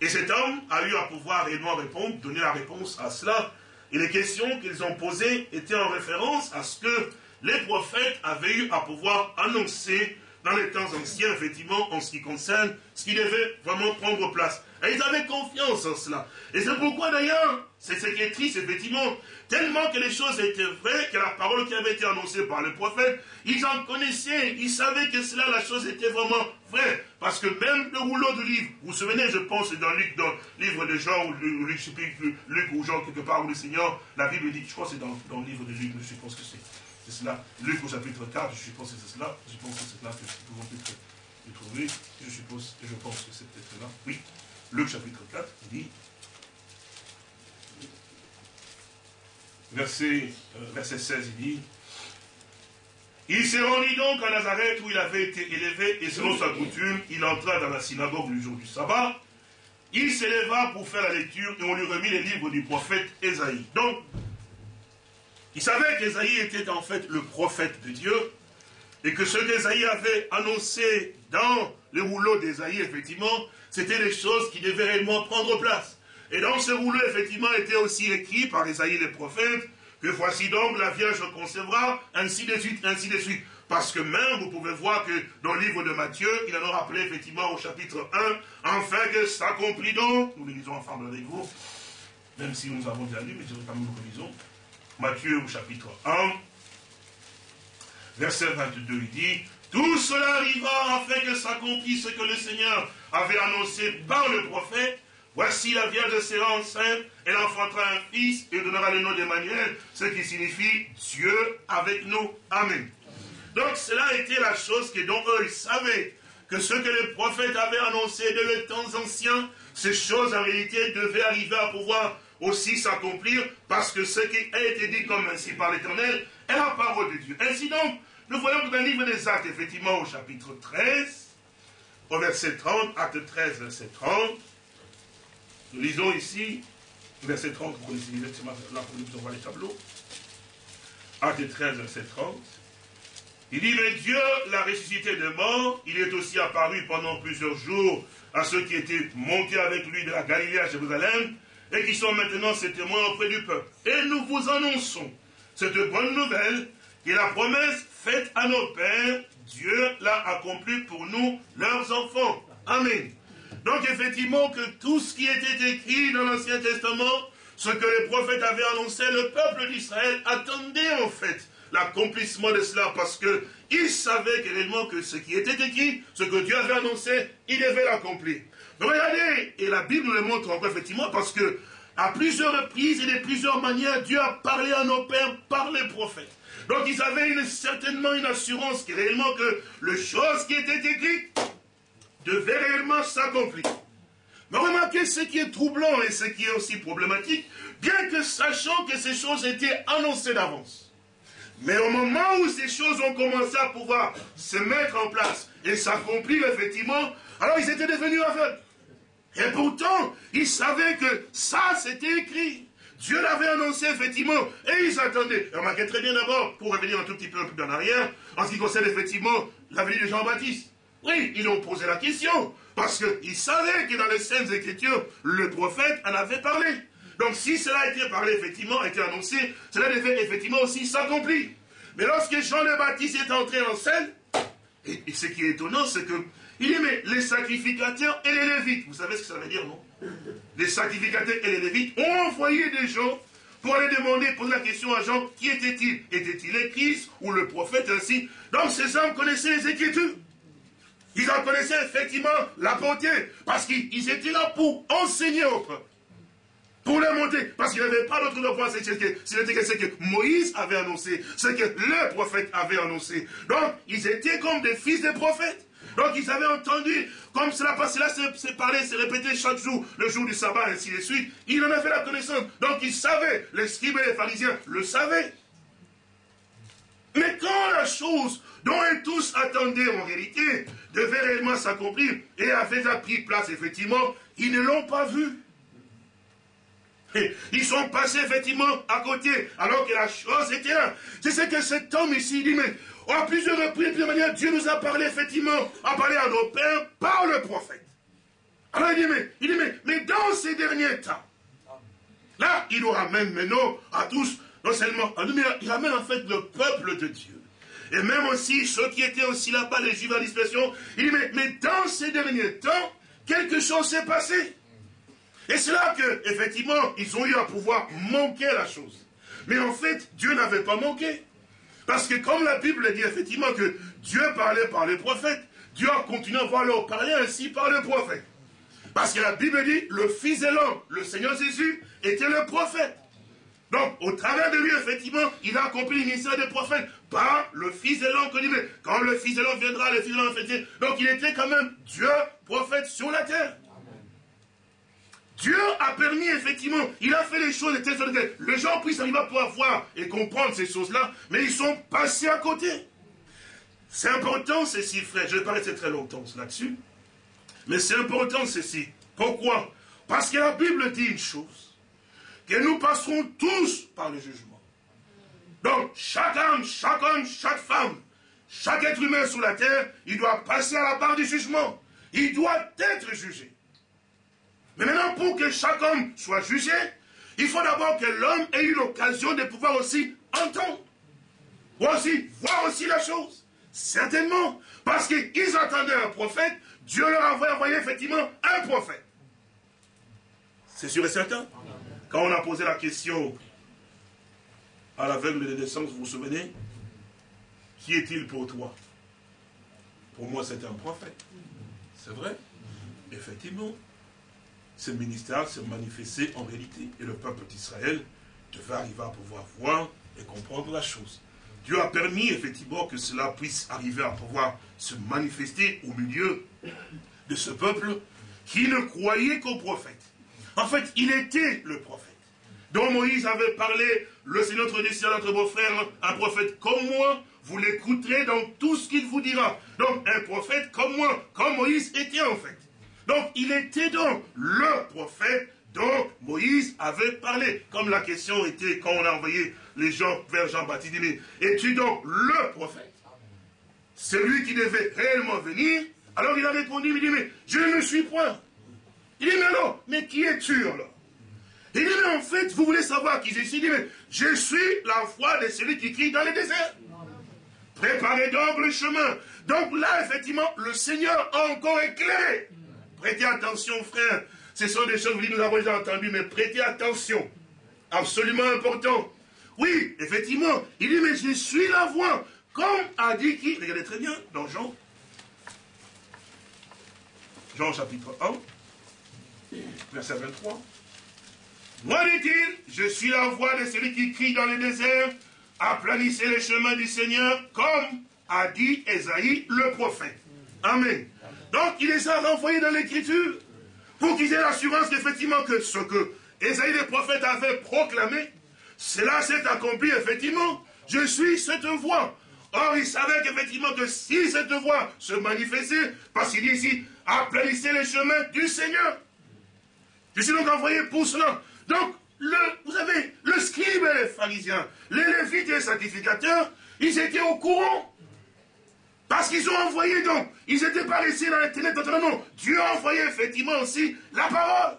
A: Et cet homme a eu à pouvoir réellement répondre, donner la réponse à cela. Et les questions qu'ils ont posées étaient en référence à ce que les prophètes avaient eu à pouvoir annoncer dans les temps anciens, effectivement, en ce qui concerne ce qui devait vraiment prendre place. Et ils avaient confiance en cela. Et c'est pourquoi d'ailleurs, c'est ce qui est triste, effectivement, tellement que les choses étaient vraies, que la parole qui avait été annoncée par le prophète, ils en connaissaient, ils savaient que cela, la chose était vraiment vraie. Parce que même le rouleau de livre, vous vous souvenez, je pense, dans Luc, dans le livre de Jean, ou Luc, je Luc ou Jean, quelque part, où le Seigneur, la Bible dit, je crois que c'est dans, dans, le livre de Luc, je pense que c'est cela. Luc au chapitre 4, je suppose que c'est cela. Je pense que c'est là que nous pouvons le trouver. Je suppose, je pense que c'est peut-être là. Oui. Luc chapitre 4, il dit, verset, euh, verset 16, il dit, il s'est rendu donc à Nazareth où il avait été élevé, et selon sa coutume, il entra dans la synagogue le jour du sabbat. Il s'éleva pour faire la lecture et on lui remit les livres du prophète Esaïe. Donc, il savait qu'Esaïe était en fait le prophète de Dieu et que ce qu'Esaïe avait annoncé dans les rouleaux d'Esaïe, effectivement, c'était des choses qui devaient réellement prendre place. Et dans ce rouleau, effectivement, était aussi écrit par Esaïe le prophète, que voici donc la Vierge concevra, ainsi de suite, ainsi de suite. Parce que même, vous pouvez voir que dans le livre de Matthieu, il en a rappelé effectivement au chapitre 1, enfin que s'accomplit donc, nous le lisons ensemble avec vous, même si nous avons déjà lu, mais quand même nous relisons. Matthieu au chapitre 1, verset 22, il dit, tout cela arriva afin que s'accomplisse ce que le Seigneur avait annoncé par le prophète. Voici la Vierge sera enceinte, elle enfantera un fils et donnera le nom d'Emmanuel, ce qui signifie Dieu avec nous. Amen. Donc cela été la chose que dont eux savaient que ce que les prophètes avaient annoncé de les temps anciens, ces choses en réalité devaient arriver à pouvoir aussi s'accomplir, parce que ce qui a été dit comme ainsi par l'Éternel est la parole de Dieu. Ainsi donc, nous voyons dans le livre des Actes, effectivement, au chapitre 13, au verset 30, acte 13, verset 30, nous lisons ici, verset 30, vous connaissez là pour nous envoie les tableaux. Acte 13, verset 30. Il dit, mais Dieu l'a ressuscité de mort, il est aussi apparu pendant plusieurs jours à ceux qui étaient montés avec lui de la Galilée à Jérusalem, et qui sont maintenant ses témoins auprès du peuple. Et nous vous annonçons cette bonne nouvelle, que la promesse faite à nos pères, Dieu l'a accomplie pour nous, leurs enfants. Amen. Donc effectivement que tout ce qui était écrit dans l'Ancien Testament, ce que les prophètes avaient annoncé, le peuple d'Israël attendait en fait l'accomplissement de cela parce que il savait réellement que ce qui était écrit, ce que Dieu avait annoncé, il devait l'accomplir. Regardez, et la Bible le montre encore effectivement parce que à plusieurs reprises et de plusieurs manières, Dieu a parlé à nos pères par les prophètes. Donc ils avaient certainement une assurance que réellement que les choses qui étaient écrites devaient réellement s'accomplir. Mais remarquez ce qui est troublant et ce qui est aussi problématique, bien que sachant que ces choses étaient annoncées d'avance. Mais au moment où ces choses ont commencé à pouvoir se mettre en place et s'accomplir effectivement, alors ils étaient devenus aveugles. Et pourtant, ils savaient que ça, c'était écrit. Dieu l'avait annoncé effectivement, et ils attendaient. Remarquez très bien d'abord, pour revenir un tout petit peu, peu en arrière, en ce qui concerne effectivement la de Jean-Baptiste. Oui, ils ont posé la question, parce qu'ils savaient que dans les Saintes Écritures, le prophète en avait parlé. Donc si cela a été parlé, effectivement, a été annoncé, cela devait effectivement aussi s'accomplir. Mais lorsque Jean le Baptiste est entré en scène, et, ce qui est étonnant, c'est que il dit, les sacrificateurs et les lévites, vous savez ce que ça veut dire, non? Les sacrificateurs et les lévites ont envoyé des gens pour aller demander, poser la question à Jean, qui était-il? Était-il le Christ ou le prophète ainsi? Donc ces hommes connaissaient les Écritures. Ils en connaissaient effectivement la beauté, parce qu'ils étaient là pour enseigner au peuple. Pour les monter, parce qu'il n'y avait pas d'autre voie, c'était ce que Moïse avait annoncé, ce que le prophète avait annoncé. Donc, ils étaient comme des fils des prophètes. Donc ils avaient entendu, comme cela passe, cela s'est parlé, s'est répété chaque jour, le jour du sabbat, ainsi de suite. Ils en avaient la connaissance. Donc ils savaient, les scribes et les pharisiens le savaient. Mais quand la chose dont ils tous attendaient en réalité devait réellement s'accomplir et avait pris place, effectivement, ils ne l'ont pas vu. Ils sont passés effectivement à côté, alors que la chose était là. C'est ce que cet homme ici dit, mais à plusieurs reprises, de Dieu nous a parlé effectivement, a parlé à nos pères par le prophète. Alors il dit, mais, il dit, mais, mais dans ces derniers temps, là, il nous ramène maintenant à tous, non seulement à nous, mais il ramène en fait le peuple de Dieu. Et même aussi ceux qui étaient aussi là-bas, les juifs à l'expression, il dit, mais, mais dans ces derniers temps, quelque chose s'est passé. Et c'est là que, effectivement, ils ont eu à pouvoir manquer la chose. Mais en fait, Dieu n'avait pas manqué. Parce que comme la Bible dit effectivement que Dieu parlait par les prophètes, Dieu a continué à leur parler ainsi par les prophètes. Parce que la Bible dit, le Fils de l'homme, le Seigneur Jésus, était le prophète. Donc, au travers de lui, effectivement, il a accompli ministère des prophètes par le Fils de l'homme que dit, quand le Fils de l'homme viendra, le Fils de l'homme fait. Donc, il était quand même Dieu, prophète sur la terre. Dieu a permis, effectivement, il a fait les choses de telle sorte que les gens puissent arriver à pouvoir voir et comprendre ces choses-là, mais ils sont passés à côté. C'est important ceci, frère. Je vais pas rester très longtemps là-dessus. Mais c'est important ceci. Pourquoi? Parce que la Bible dit une chose. Que nous passerons tous par le jugement. Donc, chaque homme, chaque homme, chaque femme, chaque être humain sur la terre, il doit passer à la barre du jugement. Il doit être jugé. Mais maintenant, pour que chaque homme soit jugé, il faut d'abord que l'homme ait eu l'occasion de pouvoir aussi entendre. Ou aussi voir aussi la chose. Certainement. Parce qu'ils attendaient un prophète, Dieu leur a envoyé effectivement un prophète. C'est sûr et certain. Quand on a posé la question à l'aveugle de naissance, vous vous souvenez Qui est-il pour toi? Pour moi, c'est un prophète. C'est vrai? Effectivement ce ministère se manifestait en réalité. Et le peuple d'Israël devait arriver à pouvoir voir et comprendre la chose. Dieu a permis effectivement que cela puisse arriver à pouvoir se manifester au milieu de ce peuple qui ne croyait qu'au prophète. En fait, il était le prophète. dont Moïse avait parlé, le Seigneur notre Dieu, notre beau-frère, un prophète comme moi, vous l'écouterez dans tout ce qu'il vous dira. Donc, un prophète comme moi, comme Moïse était en fait. Donc, il était donc le prophète dont Moïse avait parlé. Comme la question était, quand on a envoyé les gens vers Jean-Baptiste, il dit, es-tu donc le prophète? Celui qui devait réellement venir Alors il a répondu, il dit, mais je ne suis point. Il dit, mais alors, mais qui es-tu alors? Il dit, mais en fait, vous voulez savoir qui je suis? Il dit, mais je suis la voix de celui qui crie dans les déserts. Préparez donc le chemin. Donc là, effectivement, le Seigneur a encore éclairé. Prêtez attention, frère. Ce sont des choses que nous avons déjà entendues, mais prêtez attention. Absolument important. Oui, effectivement, il dit, mais je suis la voix. Comme a dit qui? Regardez très bien dans Jean. Jean chapitre 1, verset 23. Moi, dit-il, je suis la voix de celui qui crie dans les déserts, aplanissez les chemins du Seigneur, comme a dit Esaïe le prophète. Amen. Donc, il les a renvoyés dans l'écriture pour qu'ils aient l'assurance qu'effectivement que ce que Esaïe le prophète avait proclamé, cela s'est accompli effectivement. Je suis cette voix. Or, il savait qu'effectivement que si cette voix se manifestait, parce qu'il dit ici, aplanissez les chemins du Seigneur. Je suis donc envoyé pour cela. Donc, vous savez, le scribe et les pharisiens, les lévites et les sacrificateurs, ils étaient au courant. Parce qu'ils ont envoyé donc, ils n'étaient pas restés dans les ténèbres, non. Dieu a envoyé effectivement aussi la parole.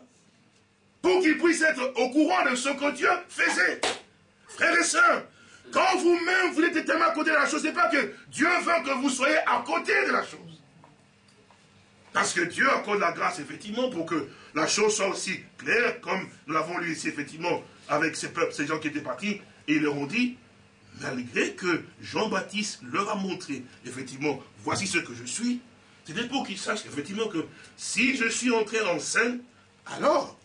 A: Pour qu'ils puissent être au courant de ce que Dieu faisait. Frères et sœurs, quand vous-même vous êtes tellement à côté de la chose, ce n'est pas que Dieu veut que vous soyez à côté de la chose. Parce que Dieu accorde la grâce, effectivement, pour que la chose soit aussi claire, comme nous l'avons lu ici, effectivement, avec ces peuples, ces gens qui étaient partis, et ils leur ont dit, malgré que Jean-Baptiste leur a montré, effectivement, voici ce que je suis, c'était pour qu'ils sachent, effectivement, que si je suis entré en scène, alors,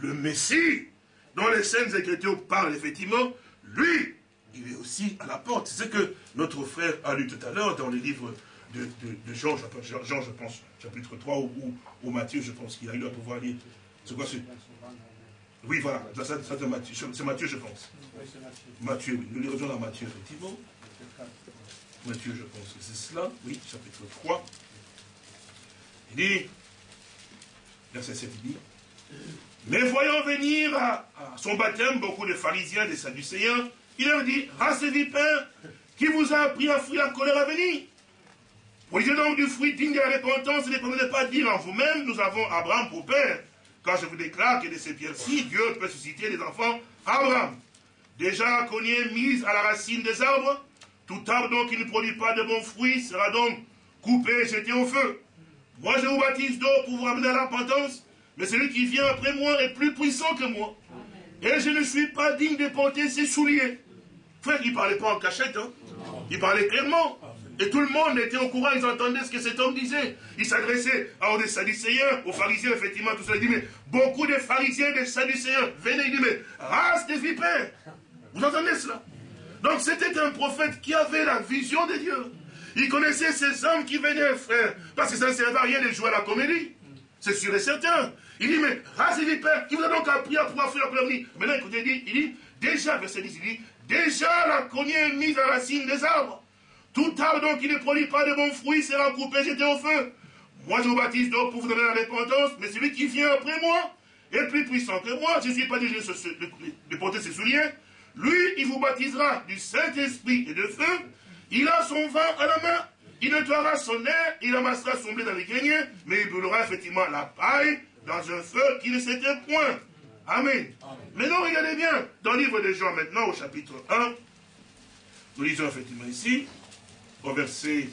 A: le Messie, dont les scènes Écritures parlent, effectivement, lui, il est aussi à la porte. C'est ce que notre frère a lu tout à l'heure dans les livres de, Jean, Jean, je pense, chapitre 3, ou, ou, Matthieu, je pense qu'il a eu à pouvoir lire. C'est quoi ce... Oui, voilà, c'est Matthieu, c'est Matthieu, je pense. Matthieu, oui. Nous lirons dans Matthieu, effectivement. Matthieu, je pense que c'est cela. Oui, chapitre 3. Il dit, verset 7, il dit, mais voyant venir à, son baptême beaucoup de pharisiens, des sadducéens, il leur dit, race vipères, qui vous a appris à fuir la colère à venir Produisez donc du fruit digne de la repentance et ne prenez pas dire en vous-même, nous avons Abraham pour père. Quand je vous déclare que de ces pierres-ci, Dieu peut susciter des enfants Abraham. Déjà cogné mise à la racine des arbres, tout arbre donc qui ne produit pas de bons fruits sera donc coupé et jeté au feu. Moi je vous baptise d'eau pour vous ramener à la repentance, mais celui qui vient après moi est plus puissant que moi. Et je ne suis pas digne de porter ses souliers. Frère, il ne parlait pas en cachette, hein. il parlait clairement. Et tout le monde était au courant, ils entendaient ce que cet homme disait. Il s'adressait aux Sadducéens, aux pharisiens, effectivement, tout ça. Il dit, mais beaucoup de pharisiens et de Sadducéens venaient, il dit, mais race des vipères. Vous entendez cela? Donc c'était un prophète qui avait la vision de Dieu. Il connaissait ces hommes qui venaient, frère, parce que ça ne servait à rien de jouer à la comédie. C'est sûr et certain. Il dit, mais race des vipères, qui vous a donc appris à pouvoir faire la comédie Maintenant, écoutez, il dit, il dit, déjà, verset 10, il dit, déjà la cognée est mise à la racine des arbres. Tout arbre donc qui ne produit pas de bons fruits sera coupé, jeté au feu. Moi je vous baptise donc pour vous donner la repentance, mais celui qui vient après moi est plus puissant que moi. Je ne suis pas déjà de, porter ses souliers. Lui, il vous baptisera du Saint-Esprit et de feu. Il a son vin à la main. Il nettoiera son air, il amassera son blé dans les greniers, mais il brûlera effectivement la paille dans un feu qui ne s'éteint point. Amen. Mais non, regardez bien, dans le livre de Jean maintenant, au chapitre 1, nous lisons effectivement ici, au verset,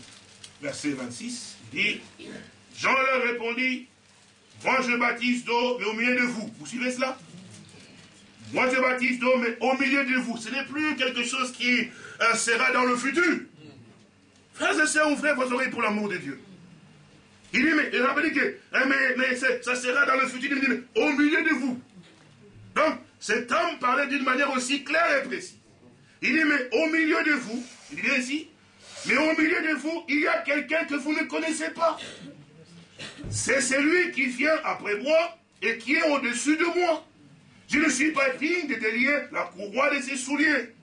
A: verset 26, il dit, Jean leur répondit, moi je baptise d'eau, mais au milieu de vous. Vous suivez cela? Moi je baptise d'eau, mais au milieu de vous. Ce n'est plus quelque chose qui euh, sera dans le futur. Frères et sœurs, ouvrez vos oreilles pour l'amour de Dieu. Il dit, mais, a hein, mais ça sera dans le futur, il dit, mais, au milieu de vous. Donc, cet homme parlait d'une manière aussi claire et précise. Il dit, mais au milieu de vous, il dit ici, mais au milieu de vous, il y a quelqu'un que vous ne connaissez pas. C'est celui qui vient après moi et qui est au-dessus de moi. Je ne suis pas digne de délier la courroie de ses souliers.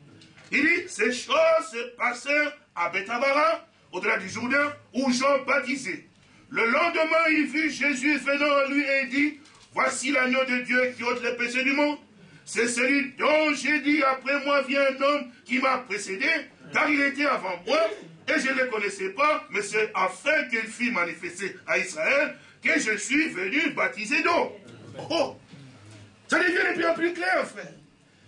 A: Il dit, ces choses se passèrent à Bethabara, au-delà du Jourdain, où Jean baptisait. Le lendemain, il vit Jésus venant à lui et dit, voici l'agneau de Dieu qui ôte les péchés du monde. C'est celui dont j'ai dit, après moi vient un homme qui m'a précédé, car il était avant moi, et je ne le connaissais pas, mais c'est afin qu'il fût manifesté à Israël que je suis venu baptiser d'eau. Oh, ça devient de plus en plus clair, frère.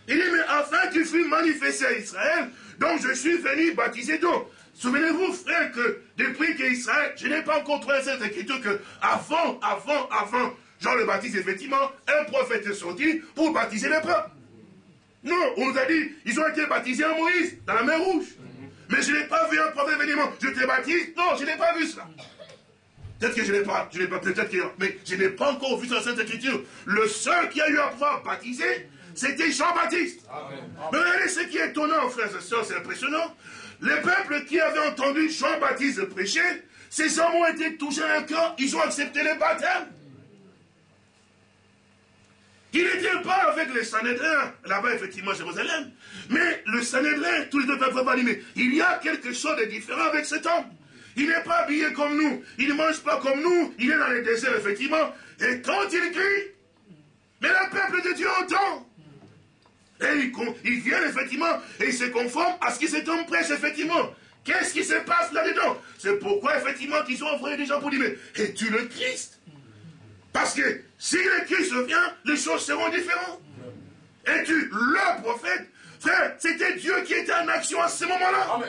A: Il dit, mais afin qu'il fût manifesté à Israël, donc je suis venu baptiser d'eau. Souvenez-vous, frère, que depuis qu'Israël, je n'ai pas encore trouvé cette écriture que avant, avant, avant, Jean le Baptiste, effectivement, un prophète est sorti pour baptiser les peuple. Non, on nous a dit, ils ont été baptisés en Moïse, dans la mer Rouge. Mais je n'ai pas vu un prophète venir, je te baptise. Non, je n'ai pas vu cela. Peut-être que je n'ai pas, je n'ai pas, peut-être que, mais je n'ai pas encore vu dans cette écriture. Le seul qui a eu à pouvoir baptiser, c'était Jean-Baptiste. Mais regardez ce qui est étonnant, frères et sœurs, c'est impressionnant. Les peuples qui avaient entendu Jean-Baptiste prêcher, ces hommes ont été touchés à un cœur, ils ont accepté le baptême. Il n'était pas avec les Sanhédrins, là-bas effectivement Jérusalem, mais le Sanhédrin, tous les deux peuvent pas mais il y a quelque chose de différent avec cet homme. Il n'est pas habillé comme nous, il ne mange pas comme nous, il est dans les déserts effectivement, et quand il crie, mais le peuple de Dieu entend. Et ils, viennent effectivement et ils se conforment à ce qui cet homme prêche effectivement. Qu'est-ce qui se passe là-dedans? C'est pourquoi effectivement qu'ils ont envoyé des gens pour dire, mais es-tu le Christ? Parce que si le Christ vient, les choses seront différentes. Es-tu le prophète? Frère, c'était Dieu qui était en action à ce moment-là.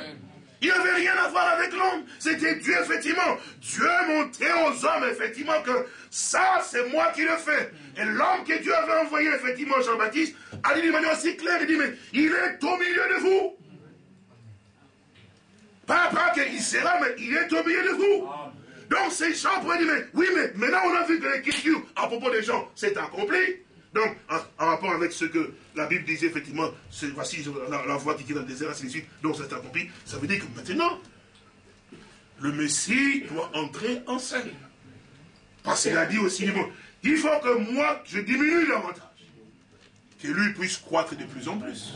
A: Il n'avait rien à voir avec l'homme. C'était Dieu, effectivement. Dieu montrait aux hommes, effectivement, que ça, c'est moi qui le fais. Et l'homme que Dieu avait envoyé, effectivement, Jean-Baptiste, a dit d'une manière aussi claire, il dit, mais il est au milieu de vous. Pas, pas qu'il sera, mais il est au milieu de vous. Donc ces gens pourraient dire, mais oui, mais maintenant on a vu que l'écriture à propos des gens s'est accomplie. Donc, en, rapport avec ce que la Bible disait, effectivement, voici la, voix qui est dans le désert, ainsi de suite, donc c'est accompli, ça veut dire que maintenant, le Messie doit entrer en scène. Parce qu'il a dit aussi, il faut que moi, je diminue davantage, que lui puisse croître de plus en plus.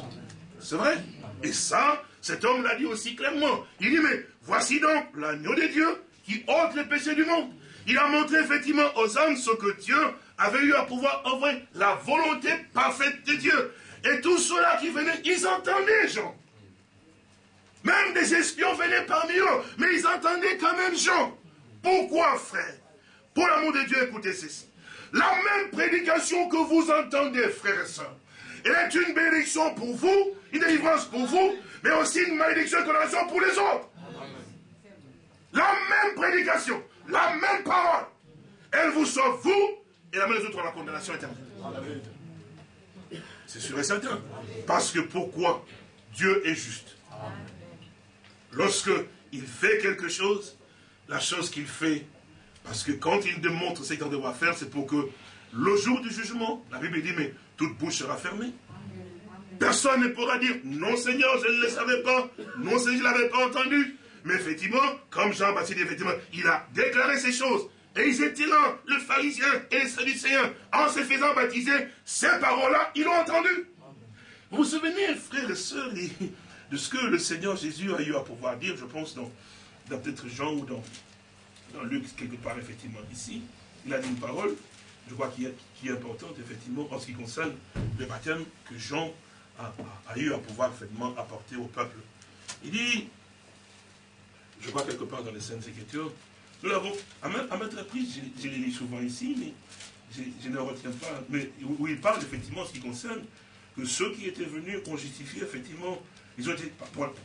A: C'est vrai Et ça, cet homme l'a dit aussi clairement. Il dit, mais voici donc l'agneau de Dieu qui ôte le péché du monde. Il a montré effectivement aux hommes ce que Dieu avait eu à pouvoir envoyer, la volonté parfaite de Dieu. Et tous ceux-là qui venaient, ils entendaient Jean. Même des espions venaient parmi eux, mais ils entendaient quand même Jean. Pourquoi, frère? Pour l'amour de Dieu, écoutez ceci. La même prédication que vous entendez, frères et sœurs, elle est une bénédiction pour vous, une délivrance pour vous, mais aussi une malédiction et condamnation pour les autres. La même prédication, la même parole, elle vous sauve vous et la les autres à la condamnation éternelle. C'est sûr et certain. Parce que pourquoi Dieu est juste Lorsque il fait quelque chose, la chose qu'il fait, parce que quand il démontre ce qu'il doit faire, c'est pour que le jour du jugement, la Bible dit, mais toute bouche sera fermée. Personne ne pourra dire, non Seigneur, je ne le savais pas, non Seigneur, je ne l'avais pas entendu. Mais effectivement, comme Jean-Baptiste, effectivement, il a déclaré ces choses. Et ils étaient là, le pharisien et les sadducéens, en se faisant baptiser, ces paroles-là, ils l'ont entendu. Vous vous souvenez, frères et sœurs, de ce que le Seigneur Jésus a eu à pouvoir dire, je pense, dans, peut-être Jean ou dans, dans Luc, quelque part, effectivement, ici. Il a dit une parole, je crois, qui est, qui est importante, effectivement, en ce qui concerne le baptême que Jean a, a eu à pouvoir, effectivement, apporter au peuple. Il dit, je crois quelque part dans les Saintes Écritures, nous l'avons, à maintes reprises, je, l'ai lu souvent ici, mais je, ne retiens pas, mais où il parle effectivement en ce qui concerne que ceux qui étaient venus ont justifié effectivement, ils ont été,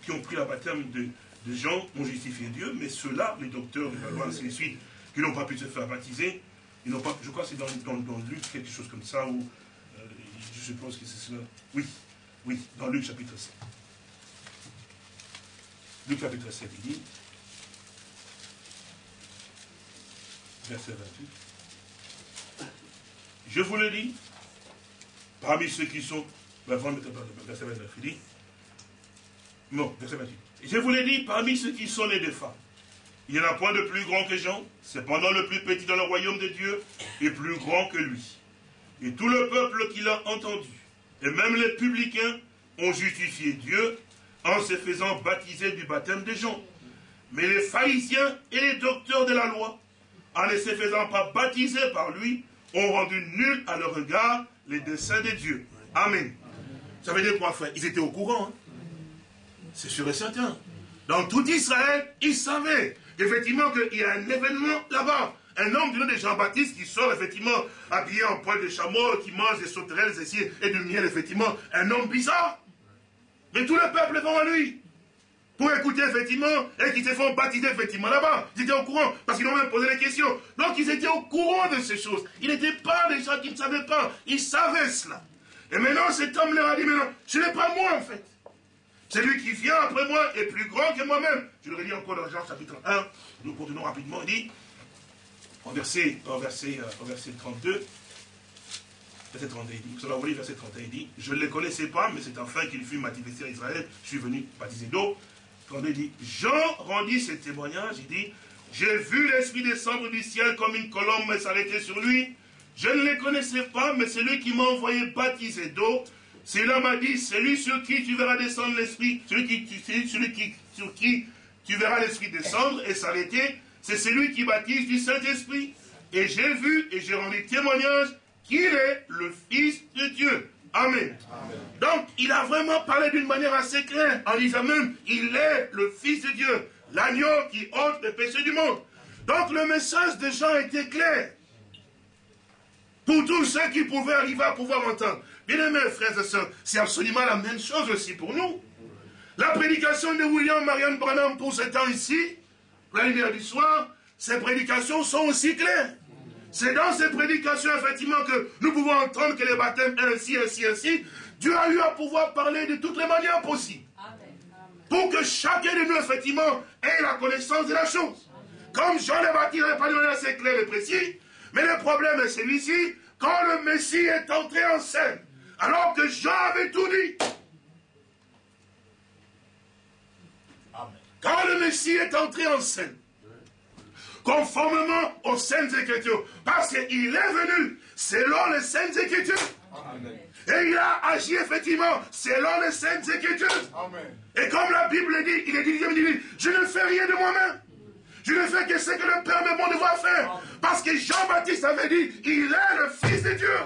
A: qui ont pris la baptême de, de gens ont justifié Dieu, mais ceux-là, les docteurs la loi, ainsi de suite, qui n'ont pas pu se faire baptiser, ils n'ont pas, je crois que c'est dans, dans, Luc, quelque chose comme ça, où euh, je suppose que c'est cela. Oui, oui, dans Luc chapitre 7. Luc chapitre 7, il dit, verset 28. Je vous le dis, parmi ceux qui sont. Verset 29, il dit. Non, verset 28. Je vous l'ai dit, parmi ceux qui sont les femmes, il n'y en a point de plus grand que Jean, cependant le plus petit dans le royaume de Dieu est plus grand que lui. Et tout le peuple qui l'a entendu, et même les publicains, ont justifié Dieu en se faisant baptiser du baptême des gens. Mais les pharisiens et les docteurs de la loi, en ne se faisant pas baptiser par lui, ont rendu nul à leur regard les desseins de Dieu. Amen. Ça veut dire quoi, frère? Ils étaient au courant. Hein. C'est sûr et certain. Dans tout Israël, ils savaient effectivement qu'il y a un événement là-bas. Un homme du nom de Jean-Baptiste qui sort effectivement habillé en poil de chameau, qui mange des sauterelles et du miel, effectivement. Un homme bizarre. Mais tout le peuple va à lui. Pour écouter effectivement, et qui se font baptiser effectivement là-bas. Ils étaient au courant, parce qu'ils ont même posé des questions. Donc ils étaient au courant de ces choses. Ils n'étaient pas des gens qui ne savaient pas. Ils savaient cela. Et maintenant cet homme leur a dit, maintenant, ce n'est pas moi en fait. Celui qui vient après moi est plus grand que moi-même. Je le redis encore dans Jean chapitre 1. Nous continuons rapidement. Il dit, en verset, en verset, en verset 32, verset 32, il dit, allez verset 31, il dit, je ne les connaissais pas, mais c'est enfin qu'il fut manifesté à Israël, je suis venu baptiser d'eau. 32, il dit, Jean rendit ce témoignage, il dit, j'ai vu l'Esprit descendre du ciel comme une colombe s'arrêter sur lui. Je ne les connaissais pas, mais celui qui m'a envoyé baptiser d'eau, celui-là m'a dit, celui sur qui tu verras descendre l'Esprit, celui, sur qui tu verras l'Esprit descendre et s'arrêter, c'est celui qui baptise du Saint-Esprit. Et j'ai vu et j'ai rendu témoignage qu'il est le Fils de Dieu. Amen. Donc, il a vraiment parlé d'une manière assez claire, en disant même, il est le Fils de Dieu, l'agneau qui ôte le péché du monde. Donc, le message de Jean était clair. Pour tous ceux qui pouvaient arriver à pouvoir entendre. Bien aimés, frères et sœurs, c'est absolument la même chose aussi pour nous. La prédication de William Marianne Branham pour ce temps ici, la lumière du soir, ces prédications sont aussi claires. C'est dans ces prédications, effectivement, que nous pouvons entendre que les baptêmes, ainsi, ainsi, ainsi, Dieu a eu à pouvoir parler de toutes les manières possibles. Pour que chacun de nous, effectivement, ait la connaissance de la chose. Comme Jean le Baptiste n'avait pas de manière assez claire et précise, mais le problème est celui-ci, quand le Messie est entré en scène, alors que Jean avait tout dit. Quand le Messie est entré en scène, conformément aux Saintes Écritures, parce qu'il est venu selon les Saintes Écritures. Et il a agi effectivement selon les Saintes Écritures. Et comme la Bible dit, il est dit, je ne fais rien de moi-même. Je ne fais que ce que le Père me demande de faire. Parce que Jean-Baptiste avait dit, il est le Fils de Dieu.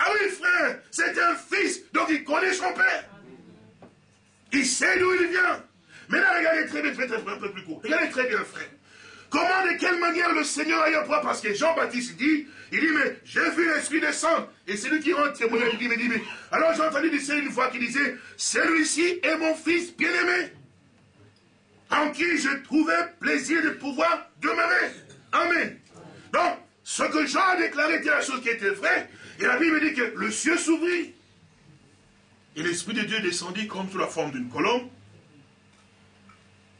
A: Ah oui, frère, c'est un fils, donc il connaît son Père. Il sait d'où il vient. Mais là, regardez très bien, faites un peu plus court. Regardez très bien, frère. Comment, de quelle manière le Seigneur a eu point Parce que Jean-Baptiste dit, il dit, mais j'ai vu l'Esprit descendre. Et c'est lui qui rend témoignage. Il dit, mais, dit, mais alors j'ai entendu dire une fois qui disait, celui-ci est mon fils bien-aimé, en qui je trouvais plaisir de pouvoir demeurer. Amen. Donc, ce que Jean a déclaré était la chose qui était vraie. Et la Bible dit que le ciel s'ouvrit. Et l'Esprit de Dieu descendit comme sous la forme d'une colombe.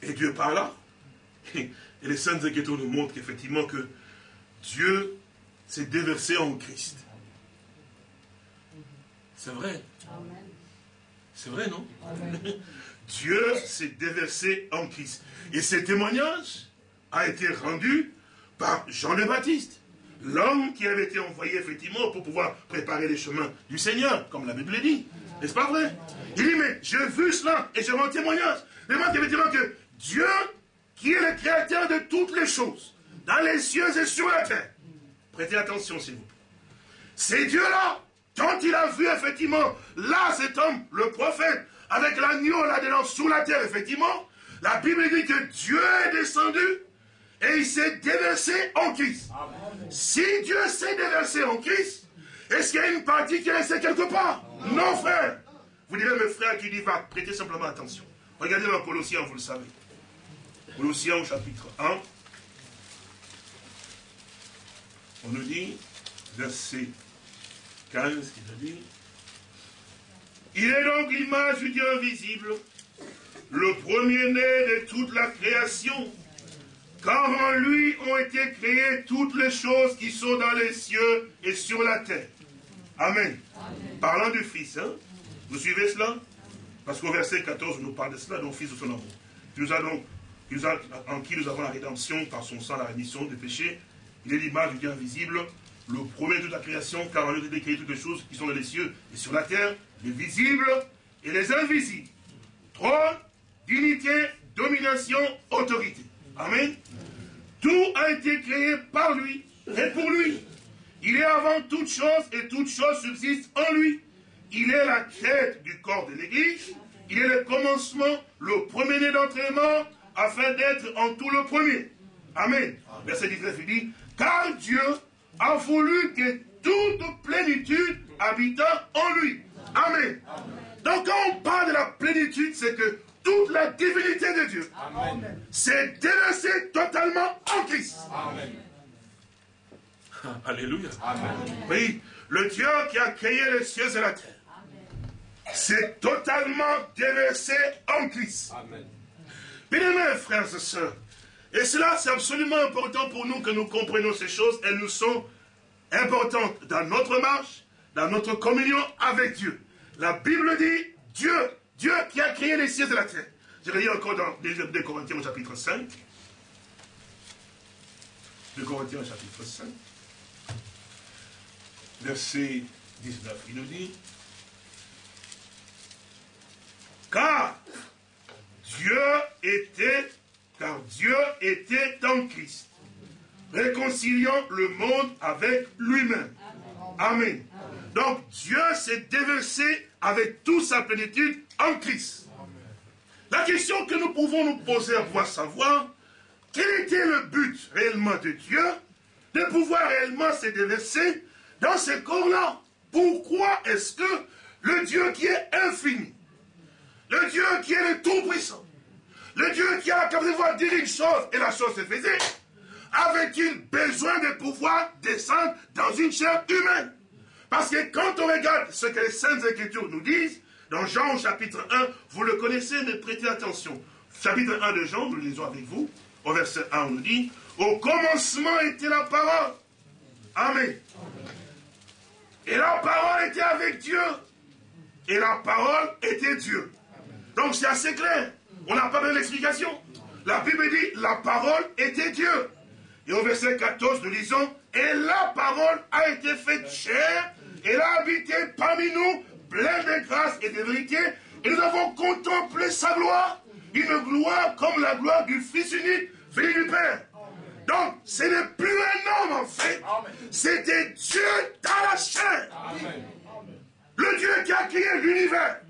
A: Et Dieu parla. Et les saintes Écritures nous montrent qu'effectivement que Dieu s'est déversé en Christ. C'est vrai. C'est vrai, non? [laughs] Dieu s'est déversé en Christ. Et ce témoignage a été rendu par Jean le Baptiste, l'homme qui avait été envoyé effectivement pour pouvoir préparer les chemins du Seigneur, comme la Bible dit. N'est-ce pas vrai? Il dit, mais j'ai vu cela et je rends témoignage. Mais moi, effectivement que Dieu, qui est le créateur de toutes les choses, dans les cieux et sur la terre, prêtez attention s'il vous plaît, c'est Dieu-là, quand il a vu effectivement, là cet homme, le prophète, avec l'agneau là-dedans sous la terre, effectivement, la Bible dit que Dieu est descendu et il s'est déversé en Christ. Si Dieu s'est déversé en Christ, est-ce qu'il y a une partie qui est restée quelque part? Non, frère. Vous direz, mes frères, qui dit va, prêtez simplement attention. Regardez dans Colossiens, vous le savez. Colossiens au chapitre 1. On nous dit, verset 15, il nous dit, il est donc l'image du Dieu invisible, le premier-né de toute la création, car en lui ont été créées toutes les choses qui sont dans les cieux et sur la terre. Amen. Parlant du Fils, hein? Vous suivez cela? Parce qu'au verset 14, on nous parle de cela, donc Fils de son amour. nous a donc, en qui nous avons la rédemption par son sang, la rémission des péchés. Il est l'image du Dieu invisible, le premier de toute la création, car en lui créé toutes les choses qui sont dans les cieux et sur la terre, les visibles et les invisibles. Trône, dignité, domination, autorité. Amen. Tout a été créé par lui et pour lui. Il est avant toute chose et toute chose subsiste en lui. Il est la tête du corps de l'Église. Il est le commencement, le premier-né d'entraînement, afin d'être en tout le premier. Amen. Verset 19, il dit, car Dieu a voulu que toute plénitude habita en lui. Amen. Donc quand on parle de la plénitude, c'est que toute la divinité de Dieu s'est déversée totalement en Christ. Amen. [laughs]
B: Alléluia.
A: Oui, le Dieu qui a créé les cieux et la terre s'est totalement déversé en Christ. Amen. Bien frères et sœurs, et cela c'est absolument important pour nous que nous comprenions ces choses. Elles nous sont importantes dans notre marche, dans notre communion avec Dieu. La Bible dit Dieu, Dieu qui a créé les cieux et la terre. Je lire encore dans 2 Corinthiens au chapitre 5. 2 Corinthiens au chapitre 5 verset 19, il nous dit, car Dieu était, car Dieu était en Christ, réconciliant le monde avec lui-même. Amen. Donc Dieu s'est déversé avec toute sa plénitude en Christ. La question que nous pouvons nous poser à savoir, quel était le but réellement de Dieu de pouvoir réellement se déverser dans ce corps-là? Pourquoi est-ce que le Dieu qui est infini, le Dieu qui est le Tout-Puissant, le Dieu qui a la capacité de dire une chose et la chose se faisait, avait-il besoin de pouvoir descendre dans une chair humaine Parce que quand on regarde ce que les Saintes Écritures nous disent, dans Jean chapitre 1, vous le connaissez, mais prêtez attention. Chapitre 1 de Jean, nous le lisons avec vous. Au verset 1, on nous dit, au commencement était la parole. Amen. Et la parole était avec Dieu. Et la parole était Dieu. Donc c'est assez clair. On n'a pas besoin d'explication. La Bible dit, la parole était Dieu. Et au verset 14, nous lisons, et la parole a été faite chair, elle a habité parmi nous, pleine de grâce et de vérité, et nous avons contemplé sa gloire, une gloire comme la gloire du Fils unique, venu du Père. Donc, ce n'est plus un homme en fait. C'était Dieu dans la chair. Le Dieu qui a créé l'univers.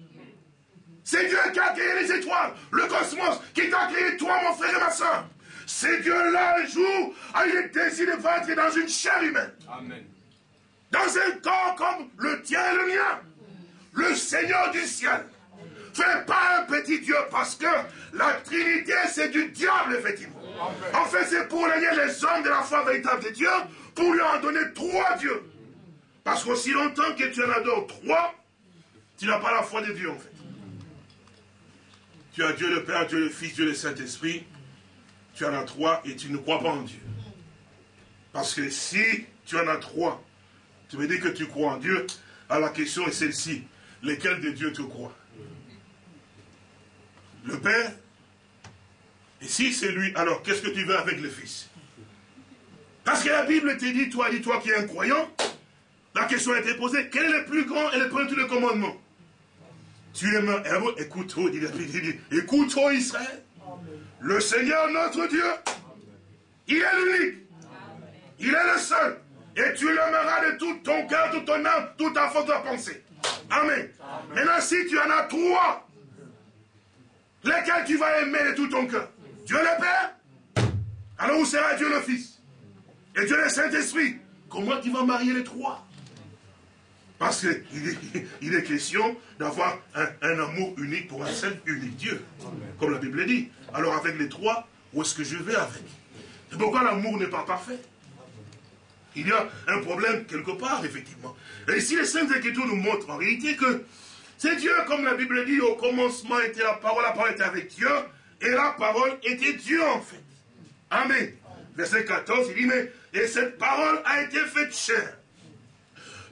A: C'est Dieu qui a créé les étoiles, le cosmos, qui t'a créé toi, mon frère et ma soeur. C'est Dieu-là, un jour, a eu le désir de être dans une chair humaine. Dans un corps comme le tien et le mien. Le Seigneur du ciel. Fais pas un petit Dieu parce que la Trinité, c'est du diable, effectivement. En fait, c'est pour régner les hommes de la foi véritable de Dieu, pour lui en donner trois dieux. Parce qu'aussi longtemps que tu en adores trois, tu n'as pas la foi de Dieu, en fait. Tu as Dieu le Père, Dieu le Fils, Dieu le Saint-Esprit. Tu en as trois et tu ne crois pas en Dieu. Parce que si tu en as trois, tu me dis que tu crois en Dieu, alors la question est celle-ci. Lesquels de Dieu tu crois Le Père? Et si c'est lui, alors qu'est-ce que tu veux avec le Fils? Parce que la Bible te dit, toi, dis-toi qui es un croyant, la question a été posée, quel est le plus grand et le premier de tous les un héros, écoute, oh, écoute, oh Israël, le Seigneur notre Dieu, il est l'unique, il est le seul, et tu l'aimeras de tout ton cœur, toute ton âme, toute ta force de pensée. Amen. Maintenant, si tu en as trois, lesquels tu vas aimer de tout ton cœur? Dieu le Père, alors où sera Dieu le Fils? Et Dieu le Saint-Esprit. Comment tu vas marier les trois? Parce qu'il [laughs] est, question d'avoir un, amour unique pour un seul unique Dieu. Comme la Bible dit. Alors avec les trois, où est-ce que je vais avec? C'est pourquoi l'amour n'est pas parfait. Il y a un problème quelque part, effectivement. Et ici, les Saintes Écritures nous montrent en réalité que c'est Dieu, comme la Bible dit, au commencement était la parole, la parole était avec Dieu, et la parole était Dieu en fait. Amen. Verset 14, il dit, mais, et cette parole a été faite chair.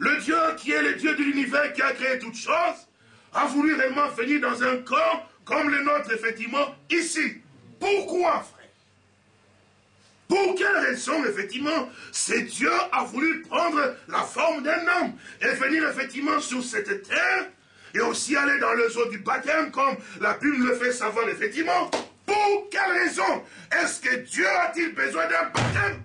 A: Le Dieu qui est le Dieu de l'univers, qui a créé toutes choses, a voulu réellement venir dans un corps comme le nôtre, effectivement, ici. Pourquoi, frère? Pour quelle raison, effectivement, c'est Dieu a voulu prendre la forme d'un homme et venir, effectivement, sur cette terre et aussi aller dans le zoo du baptême, comme la Bible le fait savoir, effectivement? Pour quelle raison est-ce que Dieu a-t-il besoin d'un baptême?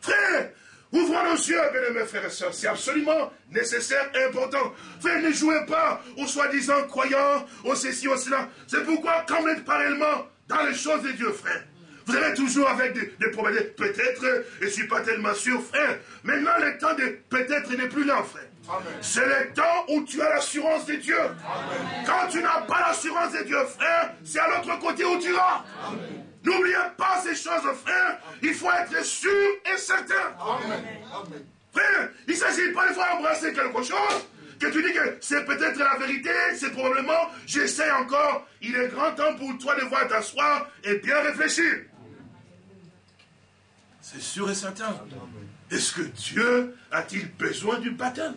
A: Frère, ouvrons nos yeux, bien mes frères et sœurs. C'est absolument nécessaire et important. Frère, ne jouez pas aux soi-disant croyants, aux ceci, aux cela. C'est pourquoi, quand vous êtes parallèlement dans les choses de Dieu, frère, vous avez toujours avec des, problèmes. Peut-être, je ne suis pas tellement sûr, frère. Maintenant, le temps de peut-être n'est plus là, frère. C'est le temps où tu as l'assurance de Dieu. Quand tu n'as pas l'assurance de Dieu, frère, c'est à l'autre côté où tu vas. N'oubliez pas ces choses, frère. Il faut être sûr et certain. Frère, il ne s'agit pas de fois embrasser quelque chose que tu dis que c'est peut-être la vérité, c'est probablement, j'essaie encore. Il est grand temps pour toi de voir t'asseoir et bien réfléchir. C'est sûr et certain. Est-ce que Dieu a-t-il besoin du baptême?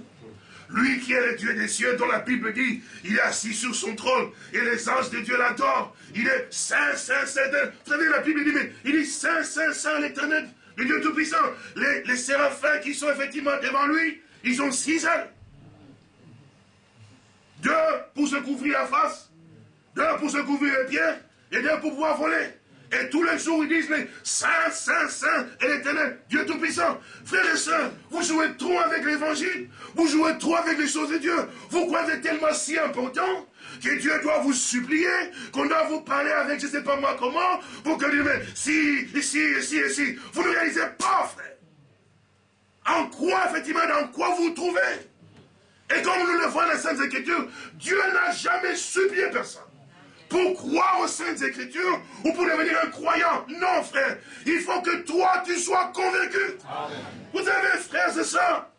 A: Lui qui est le Dieu des cieux, dont la Bible dit, il est assis sur son trône, et les anges de Dieu l'adorent. Il est saint, saint, saint. Vous savez, la Bible dit, mais il est saint, saint, saint, l'éternel, le Dieu Tout-Puissant. Les, les séraphins qui sont effectivement devant lui, ils ont six ailes. Deux pour se couvrir la face, deux pour se couvrir les pieds, et deux pour pouvoir voler. Et tous les jours, ils disent les Saint, Saint, Saint et l'éternel, Dieu Tout-Puissant. Frères et sœurs, vous jouez trop avec l'évangile. Vous jouez trop avec les choses de Dieu. Vous croyez tellement si important que Dieu doit vous supplier, qu'on doit vous parler avec je ne sais pas moi comment, pour que Dieu mais si, ici, ici, ici. Vous ne réalisez pas, frère. En quoi, effectivement, dans quoi vous vous trouvez Et comme nous le voyons dans les Saintes Écritures, Dieu n'a jamais supplié personne pour croire aux Saintes Écritures ou pour devenir un croyant. Non, frère. Il faut que toi, tu sois convaincu. Vous avez, frère, c'est ça.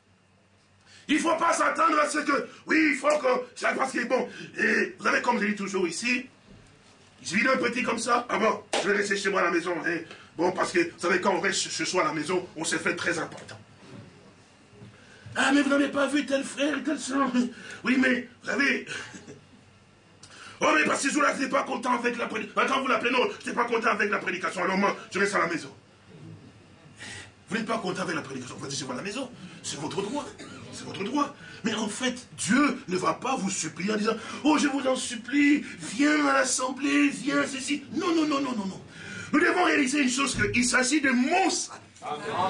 A: Il ne faut pas s'attendre à ce que, oui, il faut que, c'est parce que, bon, et vous savez, comme je dis toujours ici, je vis un petit comme ça, ah bon, je vais rester chez moi à la maison. Hein. Bon, parce que, vous savez, quand on reste ce soir à la maison, on se fait très important. Ah, mais vous n'avez pas vu tel frère, tel soeur. Oui, mais, vous savez, Oh, mais parce que jour-là, je n'étais pas content avec la prédication. Quand vous l'appelez, non, je n'étais pas content avec la prédication. Alors moi, je reste à la maison. Vous n'êtes pas content avec la prédication. Vous dites, c'est à la maison. C'est votre droit. C'est votre droit. Mais en fait, Dieu ne va pas vous supplier en disant, oh, je vous en supplie, viens à l'assemblée, viens ceci. Non, non, non, non, non, non. Nous devons réaliser une chose, qu'il s'agit de mon salut.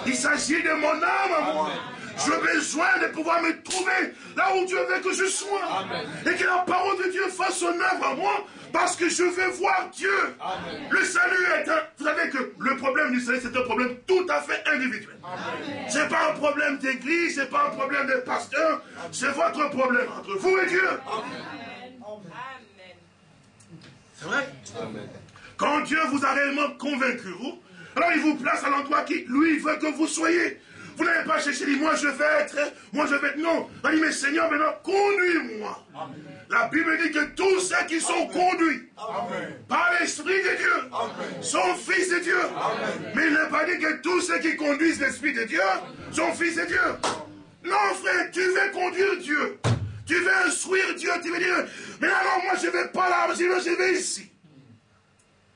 A: Il s'agit de mon âme à moi. J'ai besoin de pouvoir me trouver là où Dieu veut que je sois. Et que la parole de Dieu fasse son œuvre à moi parce que je veux voir Dieu. Le salut est un... Vous savez que le problème du salut, c'est un problème tout à fait individuel. Ce n'est pas un problème d'église, ce n'est pas un problème de pasteur, c'est votre problème entre vous et Dieu. C'est vrai? Quand Dieu vous a réellement convaincu, alors il vous place à l'endroit qui, lui, veut que vous soyez. Vous n'avez pas cherché, dit, moi je vais être, moi je vais être. Non, il dit, mais Seigneur, maintenant, conduis-moi. La Bible dit que tous ceux qui sont conduits par l'Esprit de Dieu sont fils de Dieu. Mais il n'a pas dit que tous ceux qui conduisent l'Esprit de Dieu sont fils de Dieu. Non, frère, tu veux conduire Dieu. Tu veux instruire Dieu. Tu veux dire, mais alors moi je ne vais pas là, je vais ici.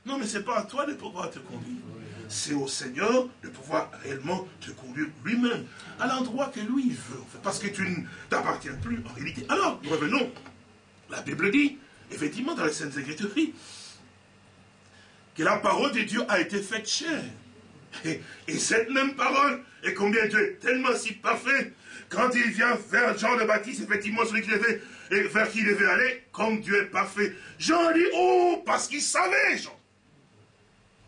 A: Non, mais ce n'est pas à toi de pouvoir te conduire c'est au Seigneur de pouvoir réellement te conduire lui-même à l'endroit que lui veut, parce que tu ne t'appartiens plus en réalité. Alors, nous revenons. La Bible dit, effectivement, dans les Saintes Écritures, que la parole de Dieu a été faite chère. Et, cette même parole, et combien Dieu est tellement si parfait, quand il vient vers Jean le Baptiste, effectivement, celui qui devait, vers qui il devait aller, comme Dieu est parfait. Jean dit, oh, parce qu'il savait, Jean.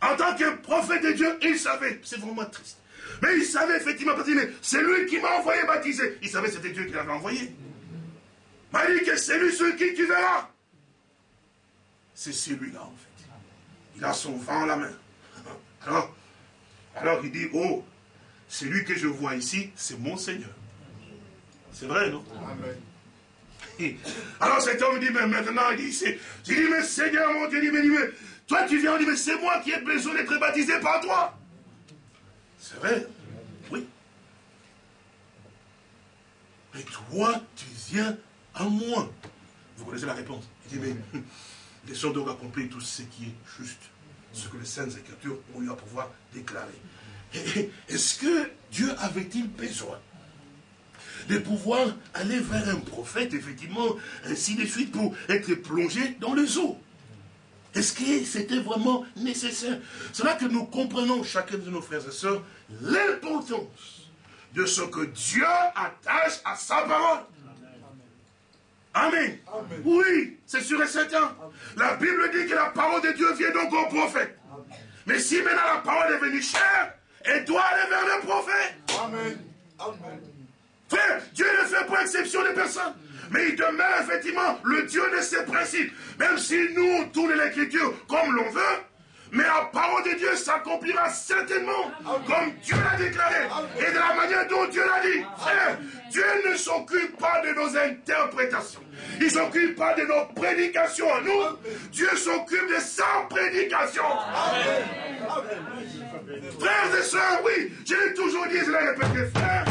A: En tant que prophète de Dieu, il savait. C'est vraiment triste. Mais il savait effectivement, parce que c'est lui qui m'a envoyé baptiser. Il savait que c'était Dieu qui l'avait envoyé. Il m'a dit que c'est lui sur qui tu verras. C'est celui-là, en fait. Il a son vent en la main. [laughs] Alors, alors il dit, oh, celui que je vois ici, c'est mon Seigneur. C'est vrai, non? Amen. [laughs] Alors cet homme dit, mais maintenant, il dit, il dit, mais Seigneur, mon Dieu, il dit, mais, mais toi, tu viens, on dit, mais c'est moi qui ai besoin d'être baptisé par toi. C'est vrai, oui. Mais toi, tu viens à moi. Vous connaissez la réponse? Il dit, mais [laughs] laissons donc accomplir tout ce qui est juste. ce que les Saintes Écritures ont eu à pouvoir déclarer. Est-ce que Dieu avait-il besoin de pouvoir aller vers un prophète, effectivement, ainsi de suite, pour être plongé dans les eaux Est-ce que c'était vraiment nécessaire? C'est là que nous comprenons, chacun de nos frères et sœurs, l'importance de ce que Dieu attache à sa parole. Amen. Oui, c'est sûr et certain. La Bible dit que la parole de Dieu vient donc au prophète. Mais si maintenant la parole est venue chère, elle doit aller vers le prophète. Amen. Amen. Frère, Dieu ne fait pas exception des personnes. Mais il demeure effectivement le Dieu de ses principes. Même si nous, on tourne l'écriture comme l'on veut, mais la parole de Dieu s'accomplira certainement comme Dieu l'a déclaré et de la manière dont Dieu l'a dit. Frère, Dieu ne s'occupe pas de nos interprétations. Il ne s'occupe pas de nos prédications à nous. Dieu s'occupe de sa prédication. Frères et sœurs, oui, je l'ai toujours dit, je l'ai répété, frère.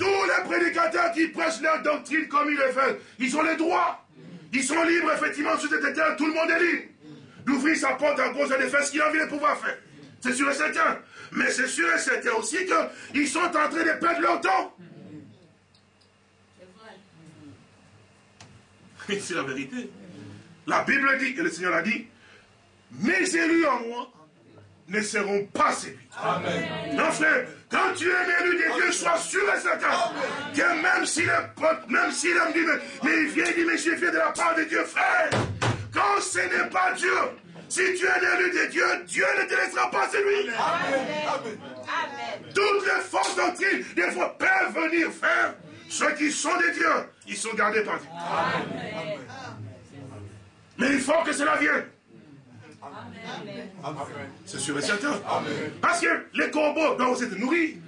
A: Tous les prédicateurs qui prêchent leur doctrine comme ils le font, ils ont les droits. Ils sont libres, effectivement, sur cette terre, tout le monde est libre. D'ouvrir sa porte en cause de faire ce qu'il a envie de pouvoir faire. C'est sûr et certain. Mais c'est sûr et certain aussi qu'ils sont en train de perdre leur temps. C'est vrai. C'est la vérité. La Bible dit, et le Seigneur a dit, mes élus en moi ne seront pas séduits. Amen. Non, frère, quand tu es un élu de Dieu, sois sûr et certain que même si le même si l'homme dit, mais, il vient, il dit, mais je viens de la part de Dieu, frère, quand ce n'est pas Dieu, si tu es un élu de Dieu, Dieu ne te laissera pas séduire. Amen. Amen. Toutes les forces doctrines, des fois, peuvent venir faire. Ceux qui sont des dieux, ils sont gardés par Dieu. Amen. Mais il faut que cela vienne. C'est sûr et certain. Parce que les corbeaux doivent aussi être nourris.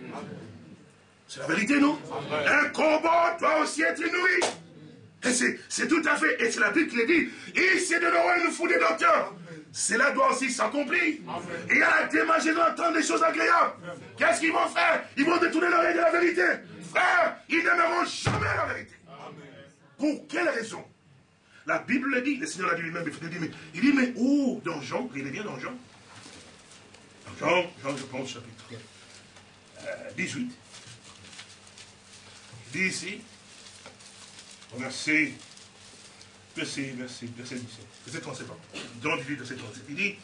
A: C'est la vérité, non? Un corbeau doit aussi être nourri. Et c'est tout à fait, et c'est la Bible qui le dit, il s'est donné une foule de docteurs. Cela doit aussi s'accomplir. Et il y a la démagie d'entendre des choses agréables. Qu'est-ce qu'ils vont faire? Ils vont détourner l'oreille de la vérité. Frère, ils n'aimeront jamais la vérité. Pour quelle raison? La Bible le dit, le Seigneur l'a dit lui-même, il dit, mais, où? Dans Jean, il est bien dans Jean. Dans Jean, Jean, je pense, chapitre 18. Euh, il dit ici, verset, verset, verset, verset 17, verset 37, Jean 18, verset 37, il dit,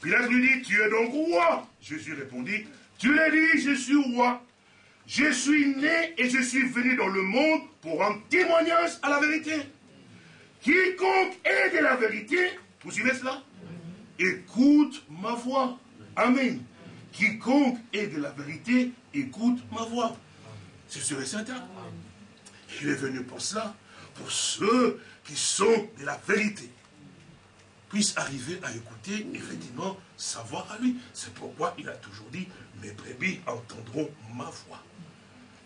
A: Pilate lui dit, tu es donc roi. Jésus répondit, tu l'as dit, je suis roi. Je suis né et je suis venu dans le monde pour rendre témoignage à la vérité. Quiconque est de la vérité, vous suivez cela? Écoute ma voix. Amen. Quiconque est de la vérité, écoute ma voix. C'est sûr et certain. Il est venu pour cela, pour ceux qui sont de la vérité, puissent arriver à écouter, effectivement, sa voix à lui. C'est pourquoi il a toujours dit, mes brebis entendront ma voix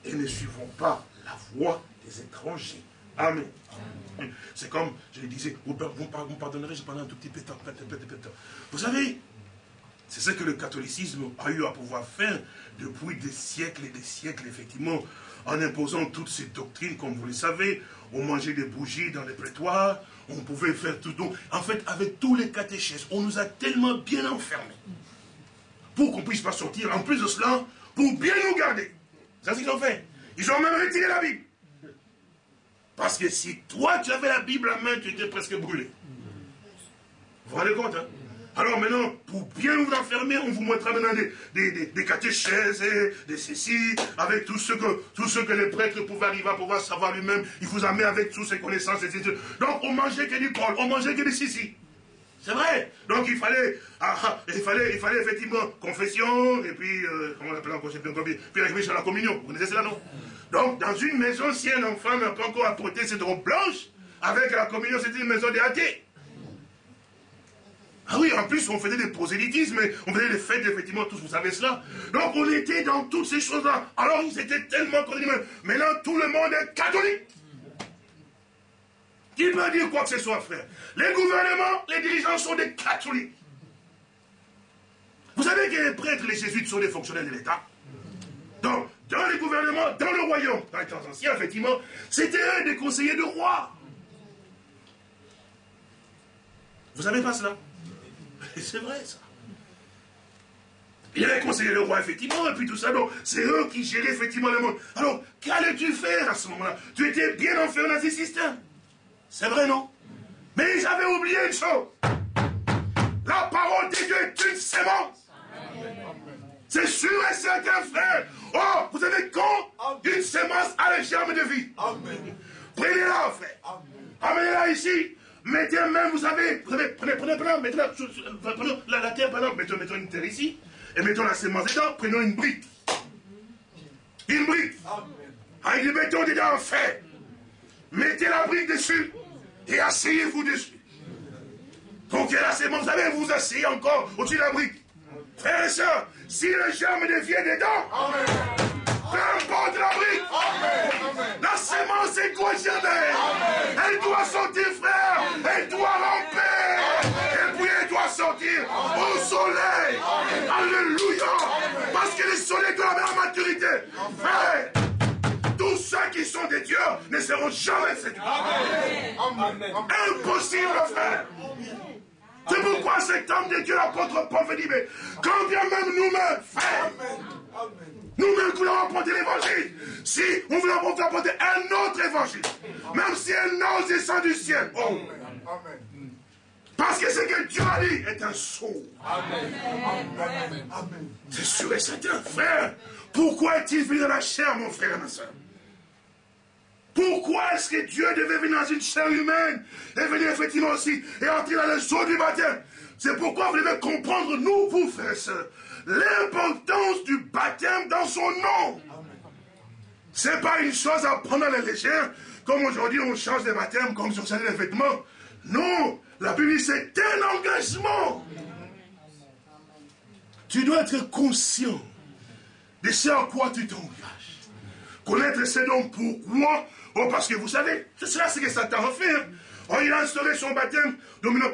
A: et ne suivront pas la voix des étrangers. Amen. C'est comme, je le disais, vous, vous pardonnerez, je parle un tout petit peu de temps. Vous savez, c'est ce que le catholicisme a eu à pouvoir faire depuis des siècles et des siècles, effectivement, en imposant toutes ces doctrines, comme vous le savez. On mangeait des bougies dans les prétoires, on pouvait faire tout. Donc, en fait, avec tous les catéchèses, on nous a tellement bien enfermés pour qu'on ne puisse pas sortir. En plus de cela, pour bien nous garder. C'est ce qu'ils ont fait. Ils ont même retiré la Bible. Parce que si toi, tu avais la Bible à main, tu étais presque brûlé. Vous vous rendez compte, hein? Alors maintenant, pour bien vous enfermer, on vous montrera maintenant des, des, des, catéchèses, des ceci, avec tout ce, que, tout ce que les prêtres pouvaient arriver à pouvoir savoir lui-même. Il vous amène avec toutes ses connaissances, etc. Donc on mangeait que du col, on mangeait que des sissi. C'est vrai. Donc il fallait, ah, ah, il fallait, il fallait effectivement confession, et puis, euh, comment on appelle encore, puis la sur la communion. Vous connaissez cela, non? Donc, dans une maison, si un enfant n'a pas encore apporté cette robe blanche, avec la communion, c'était une maison des athées. Ah oui, en plus, on faisait des prosélytismes, on faisait des fêtes, effectivement, tous, vous savez cela. Donc, on était dans toutes ces choses-là. Alors, ils étaient tellement connus. Maintenant, tout le monde est catholique. Qui peut dire quoi que ce soit, frère? Les gouvernements, les dirigeants sont des catholiques. Vous savez que les prêtres, les jésuites sont des fonctionnaires de l'État. Donc, dans les gouvernements, dans le royaume, dans les temps anciens, effectivement, c'était un des conseillers de roi. Vous savez pas cela? [laughs] C'est vrai, ça. Il avait conseillé le roi, effectivement, et puis tout ça. Donc, c'est eux qui géraient effectivement le monde. Alors, qu'allais-tu faire à ce moment-là? Tu étais bien enfermé dans ces systèmes. C'est vrai, non? Mais ils avaient oublié une chose. La parole de Dieu est une sémence. C'est sûr et certain, frère. Oh, vous savez quand une sémence a les germes de vie. Prenez-la, frère. Amenez-la ici. Mettez même, vous savez, prenez, prenez, prenez, prenez, mettez la, prenez la, la terre, pardon, mettons, mettons une terre ici, et mettons la sémence dedans, prenons une brique. Une brique. Avec du béton dedans en fer. Mettez la brique dessus et asseyez-vous dessus. Donc la sémence, vous savez, vous asseyez encore au-dessus de la brique. Frères et sœurs, si le germe devient dedans, peu importe la brique, la sémence est coagionée. Elle doit sortir, frère. Elle doit ramper. Et puis elle doit sortir au soleil. Alléluia. Parce que le soleil doit avoir la maturité. Frère, ceux qui sont des dieux ne seront jamais séduits. Impossible, frère. C'est pourquoi cet homme de Dieu, l'apôtre Paul, dit, mais quand bien même nous-mêmes, frère, nous-mêmes qui voulons apporter l'évangile, si on veut apporter un autre évangile, même si un ange descend du ciel, oh, parce que ce que Dieu a dit est un sceau. C'est sûr et certain, frère. Pourquoi est-il venu dans la chair, mon frère et ma soeur? Pourquoi est-ce que Dieu devait venir dans une chair humaine et venir effectivement aussi et entrer dans le jour du baptême? C'est pourquoi vous devez comprendre, nous, vous, frères et sœurs, l'importance du baptême dans son nom. Ce n'est pas une chose à prendre à la légère, comme aujourd'hui on change de baptême comme sur certains vêtements. Non, la Bible c'est un engagement. Tu dois être conscient de ce à quoi tu t'engages. Connaître ce dons pourquoi Oh, parce que vous savez, c'est cela ce que Satan a fait. Hein. Oh, il a instauré son baptême, domino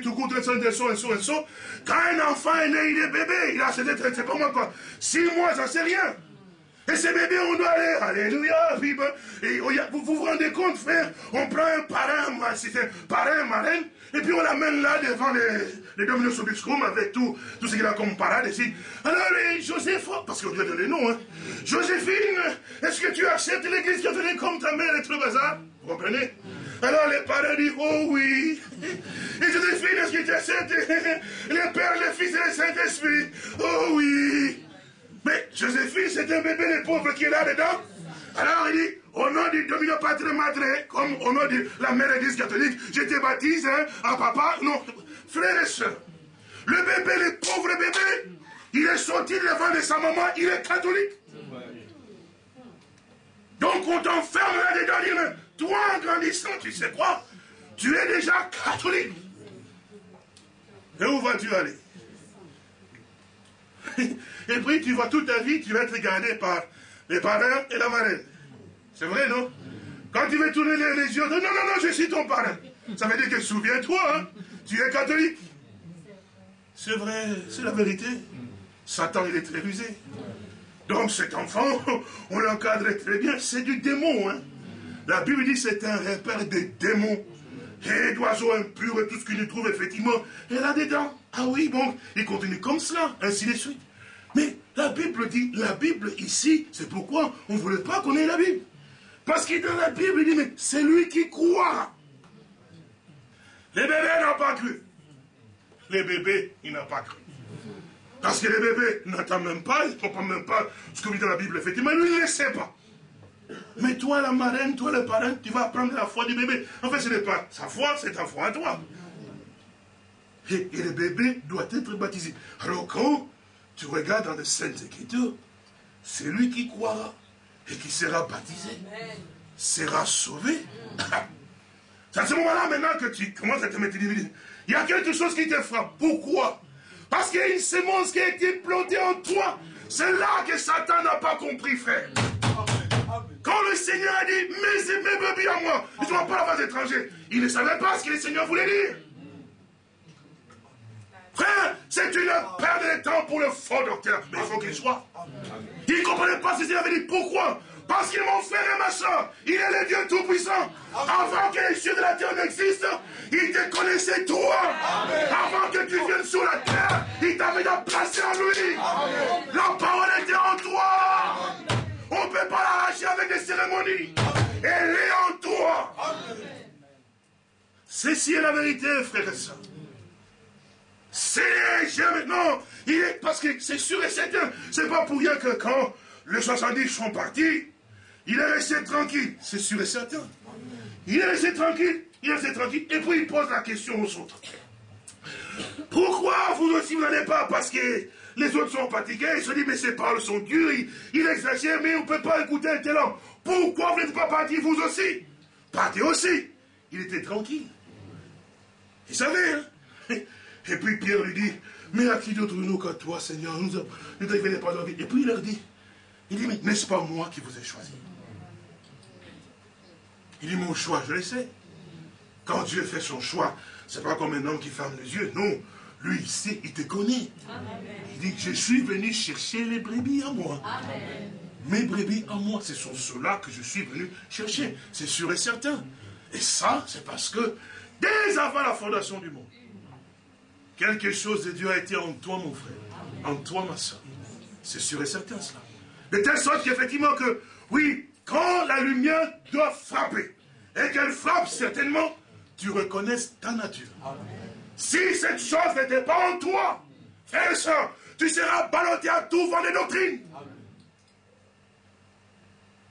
A: tout coup, son, et so, et so, et so. Quand un enfant est né, il est bébé, il a pas moi quoi, six mois, ça c'est rien. Et ces bébés, on doit aller, alléluia, vive. Et oh, vous, vous rendez compte, frère, on prend un parrain, parrain, marraine, et puis on l'amène là devant les, les dominos obscrum avec tout, tout ce qu'il a comme parade ici. Alors, Joseph, parce qu'on donner le nom, hein. Joséphine, est-ce que tu acceptes l'église catholique comme ta mère est le bazar Vous comprenez? Alors les parents disent, oh oui. Et Joséphine, est-ce que tu acceptes? [laughs] Les pères, les fils et le Saint-Esprit Oh oui. Mais Joséphine, c'est un bébé, les pauvres qui est là dedans. Alors il dit, au nom du Domino Patre Madre, comme au nom de la mère église catholique, je te baptise, hein, à papa. Non, frère et soeur, le bébé, le pauvre bébé, il est sorti de devant de sa maman, il est catholique. Donc on t'enferme là-dedans, toi en grandissant, tu sais quoi? Tu es déjà catholique. Et où vas-tu aller? [laughs] Et puis tu vois toute ta vie, tu vas être gardé par les parrains et la marraine. C'est vrai, non? Quand tu veux tourner les, yeux, non, non, non, je suis ton parrain. Ça veut dire que souviens-toi, hein, tu es catholique. C'est vrai, c'est la vérité. Satan, il est très rusé. Donc cet enfant, [laughs] on l'encadre très bien, c'est du démon. Hein. La Bible dit c'est un repère des démons. Et d'oiseaux impurs et tout ce qu'il trouve effectivement. Et là-dedans, ah oui, bon, il continue comme cela, ainsi de suite. Mais la Bible dit, la Bible ici, c'est pourquoi on ne voulait pas connaître la Bible. Parce que dans la Bible, il dit, mais c'est lui qui croit. Les bébés n'ont pas cru. Les bébés, ils n'ont pas cru. Parce que les bébés n'entendent même pas, ils ne comprennent même pas ce que dit dans la Bible, effectivement. Lui, il ne sait pas. Mais toi, la marraine, toi, le parrain, tu vas apprendre la foi du bébé. En fait, ce n'est pas sa foi, c'est ta foi à toi. Et, et, le bébé doit être baptisé. Alors quand tu regardes dans les Saintes Écritures, c'est lui qui croira et qui sera baptisé, sera sauvé. [laughs] C'est à ce moment-là maintenant que tu commences à te mettre Il y a quelque chose qui te frappe. Pourquoi? Parce qu'il y a une sémence qui a été plantée en toi. C'est là que Satan n'a pas compris, frère. Quand le Seigneur a dit, mes bébés à moi, ils ne sont pas la phase étrangère, il ne savait pas ce que le Seigneur voulait dire. Frère, c'est une perte de temps pour le faux docteur. Mais il faut qu'il soit. Il ne comprenait pas ce qu'il avait dit. Pourquoi? Parce que mon frère et ma soeur, il est le Dieu Tout-Puissant. Avant que les cieux de la terre n'existent, il te connaissait toi. Avant que tu viennes sur la terre, il t'avait déjà placé en lui. La parole était en toi. On ne peut pas l'arracher avec des cérémonies. Elle est en toi. Ceci est la vérité, frère et soeur. C'est jamais. Non, il est, parce que c'est sûr et certain. C'est pas pour rien que quand les 70 sont partis, il est resté tranquille. C'est sûr et certain. Il est resté tranquille. Il est resté tranquille. Et puis il pose la question aux autres. Pourquoi vous aussi vous n'allez pas Parce que les autres sont fatigués? Ils se disent, mais ces paroles sont dures. Il, exagère, mais on ne peut pas écouter un tel homme. Pourquoi vous n'êtes pas partis vous aussi? Partez aussi. Il était tranquille. Il savait, hein? Et puis Pierre lui dit, mais à qui d'autre nous qu'à toi, Seigneur? Nous ne devenez pas vie. Et puis il leur dit, il dit, mais n'est-ce pas moi qui vous ai choisi? Il dit, mon choix, je le sais. Quand Dieu fait son choix, ce n'est pas comme un homme qui ferme les yeux. Non, lui, il sait, il te connaît. Il dit, je suis venu chercher les brebis à moi. Mes brebis à moi, ce sont ceux-là que je suis venu chercher. C'est sûr et certain. Et ça, c'est parce que dès avant la fondation du monde, quelque chose de Dieu a été en toi, mon frère, en toi, ma soeur. C'est sûr et certain, cela. De telle sorte qu'effectivement que, oui, quand la lumière doit frapper, et qu'elle frappe certainement, tu reconnaisses ta nature. Si cette chose n'était pas en toi, frère et soeur, tu seras ballotté à tout vent des doctrines.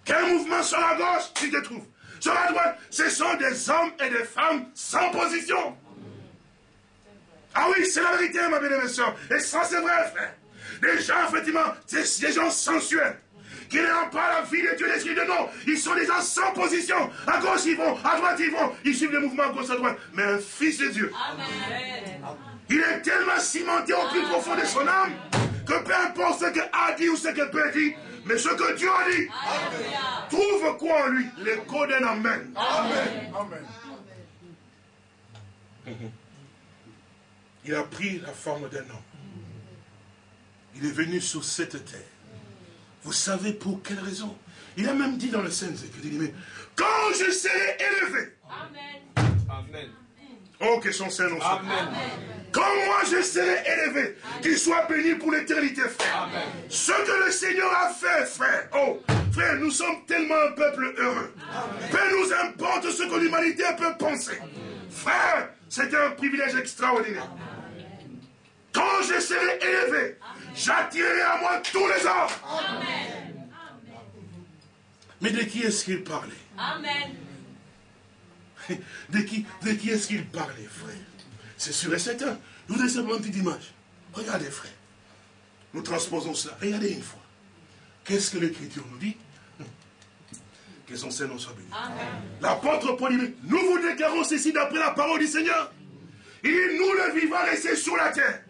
A: Quel mouvement sur la gauche tu te trouves Sur la droite, ce sont des hommes et des femmes sans position. Ah oui, c'est la vérité, ma bien-aimée soeur. Et ça, c'est vrai, frère. Des gens, effectivement, c'est des gens sensuels. Qui n'ont pas la vie de Dieu, l'esprit de non. Ils sont des gens sans position. À gauche, ils vont. À droite, ils vont. Ils suivent le mouvement à gauche, à droite. Mais un fils de Dieu. Il est tellement cimenté au plus profond de son âme que peu importe ce que a dit ou ce que Père dit, mais ce que Dieu a dit, trouve quoi en lui? L'écho d'un Amen. Amen. Amen. Il a pris la forme d'un homme. Il est venu sur cette terre. Vous savez pour quelle raison? Il a même dit dans le Saint Écriture, mais quand je serai élevé. Amen. Amen. Oh, que son Saint soit. Amen. Quand moi je serai élevé, qu'il soit béni pour l'éternité, frère. Amen. Ce que le Seigneur a fait, frère. Oh, frère, nous sommes tellement un peuple heureux. Peu nous importe ce que l'humanité peut penser. Frère, c'est un privilège extraordinaire. Quand je serai élevé, j'attirerai à moi tous les hommes. Amen. Mais de qui est-ce qu'il parlait? Amen. De qui, de qui est-ce qu'il parlait, frère? C'est sûr et certain. Nous vous simplement une petite image. Regardez, frère. Nous transposons cela. Regardez une fois. Qu'est-ce que l'Écriture nous dit? Que son Seigneur soit béni. L'apôtre Paul dit, nous vous déclarons ceci d'après la parole du Seigneur. Il dit, nous le vivons restés sur la terre.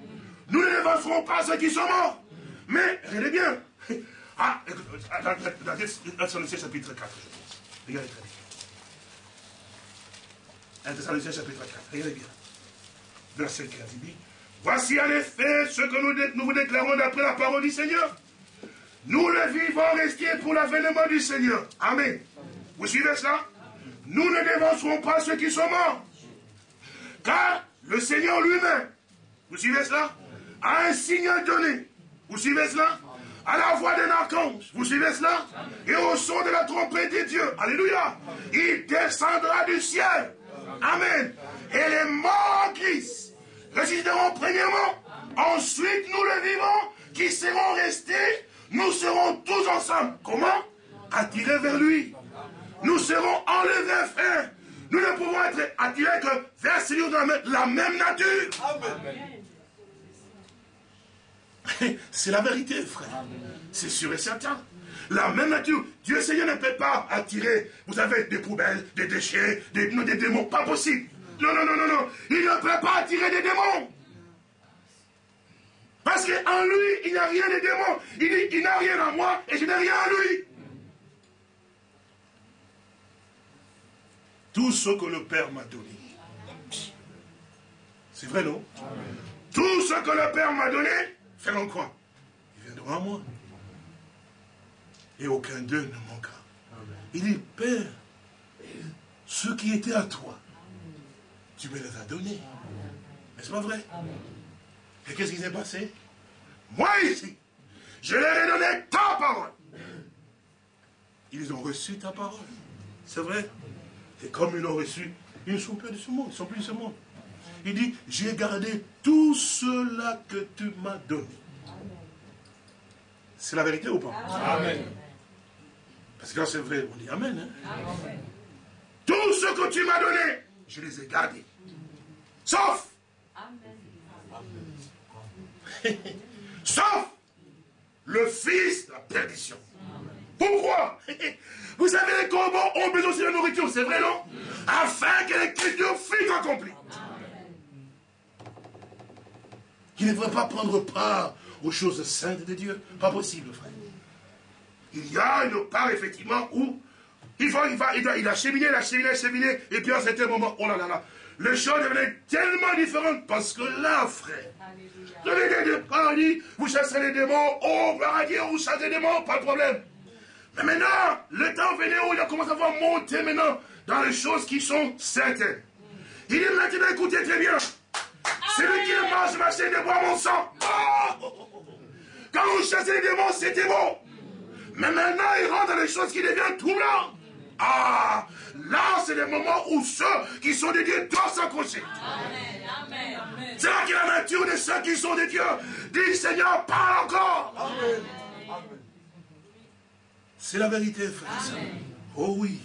A: Nous ne dévancerons pas ceux qui sont morts. Mais, regardez bien. Ah, dans Thessaloniciens chapitre 4, je pense. Regardez très bien. 1 Thessaloniciens chapitre 4, regardez bien. Verset 15, il dit, Voici en effet ce que nous, nous vous déclarons d'après la parole du Seigneur. Nous le vivons restés pour l'avènement du Seigneur. Amen. Vous suivez cela? Nous ne dévancerons pas ceux qui sont morts. Car le Seigneur lui-même, vous suivez cela? Un signe donné. Vous suivez cela? À la voix d'un archange. Vous suivez cela? Et au son de la trompette de Dieu. Alléluia. Il descendra du ciel. Amen. Et les morts en Christ résisteront premièrement. Ensuite, nous le vivons qui seront restés. Nous serons tous ensemble. Comment? Attirés vers lui. Nous serons enlevés, frère. Nous ne pouvons être attirés que vers celui de la même nature. Amen. C'est la vérité, frère. C'est sûr et certain. La même nature. Dieu Seigneur ne peut pas attirer, vous avez des poubelles, des déchets, des, des démons. Pas possible. Non, non, non, non, non. Il ne peut pas attirer des démons. Parce qu'en lui, il n'y a rien de démons. Il dit, il n'a rien à moi et je n'ai rien à lui. Tout ce que le Père m'a donné. C'est vrai, non? Tout ce que le Père m'a donné, Faire quoi Ils viendront à moi. Et aucun d'eux ne manquera. Il dit, Père, ce qui était à toi, tu me les as donnés. N'est-ce pas vrai Et qu'est-ce qui s'est passé? Moi ici, je leur ai donné ta parole. Ils ont reçu ta parole. C'est vrai. Et comme ils l'ont reçu, ils ne sont plus de ce monde, ils ne sont plus de ce monde. Il dit, j'ai gardé tout cela que tu m'as donné. C'est la vérité ou pas? Amen. Parce que quand c'est vrai, on dit Amen. Hein? amen. Tout ce que tu m'as donné, je les ai gardés. Sauf. Sauf le fils de la perdition. Pourquoi? [laughs] Vous savez, les corbeaux ont besoin de la nourriture, c'est vrai, non? Afin que l'écriture fût accomplie. Il ne devrait pas prendre part aux choses saintes de Dieu. Pas possible, frère. Il y a une part, effectivement, où il va, il va, il, il a cheminé, il a cheminé, il a cheminé, et puis à un certain moment, oh là là là, les choses devenaient tellement différentes parce que là, frère, vous avez des paradis, vous chassez les démons, oh, paradis, vous chassez les démons, pas de problème. Mais maintenant, le temps venait où il a commencé à voir monter maintenant dans les choses qui sont certaines. Il dit maintenant, écoutez très bien, celui qui ne mange ma chaîne ne boit mon sang. Oh! Quand vous chassez les démons, c'était bon. Mais maintenant, il rentre dans les choses qui deviennent troublantes. Ah, là, c'est le moment où ceux qui sont des dieux doivent s'accrocher. C'est là que la nature de ceux qui sont des dieux dit Seigneur, parle encore. C'est la vérité, frère. Oh oui.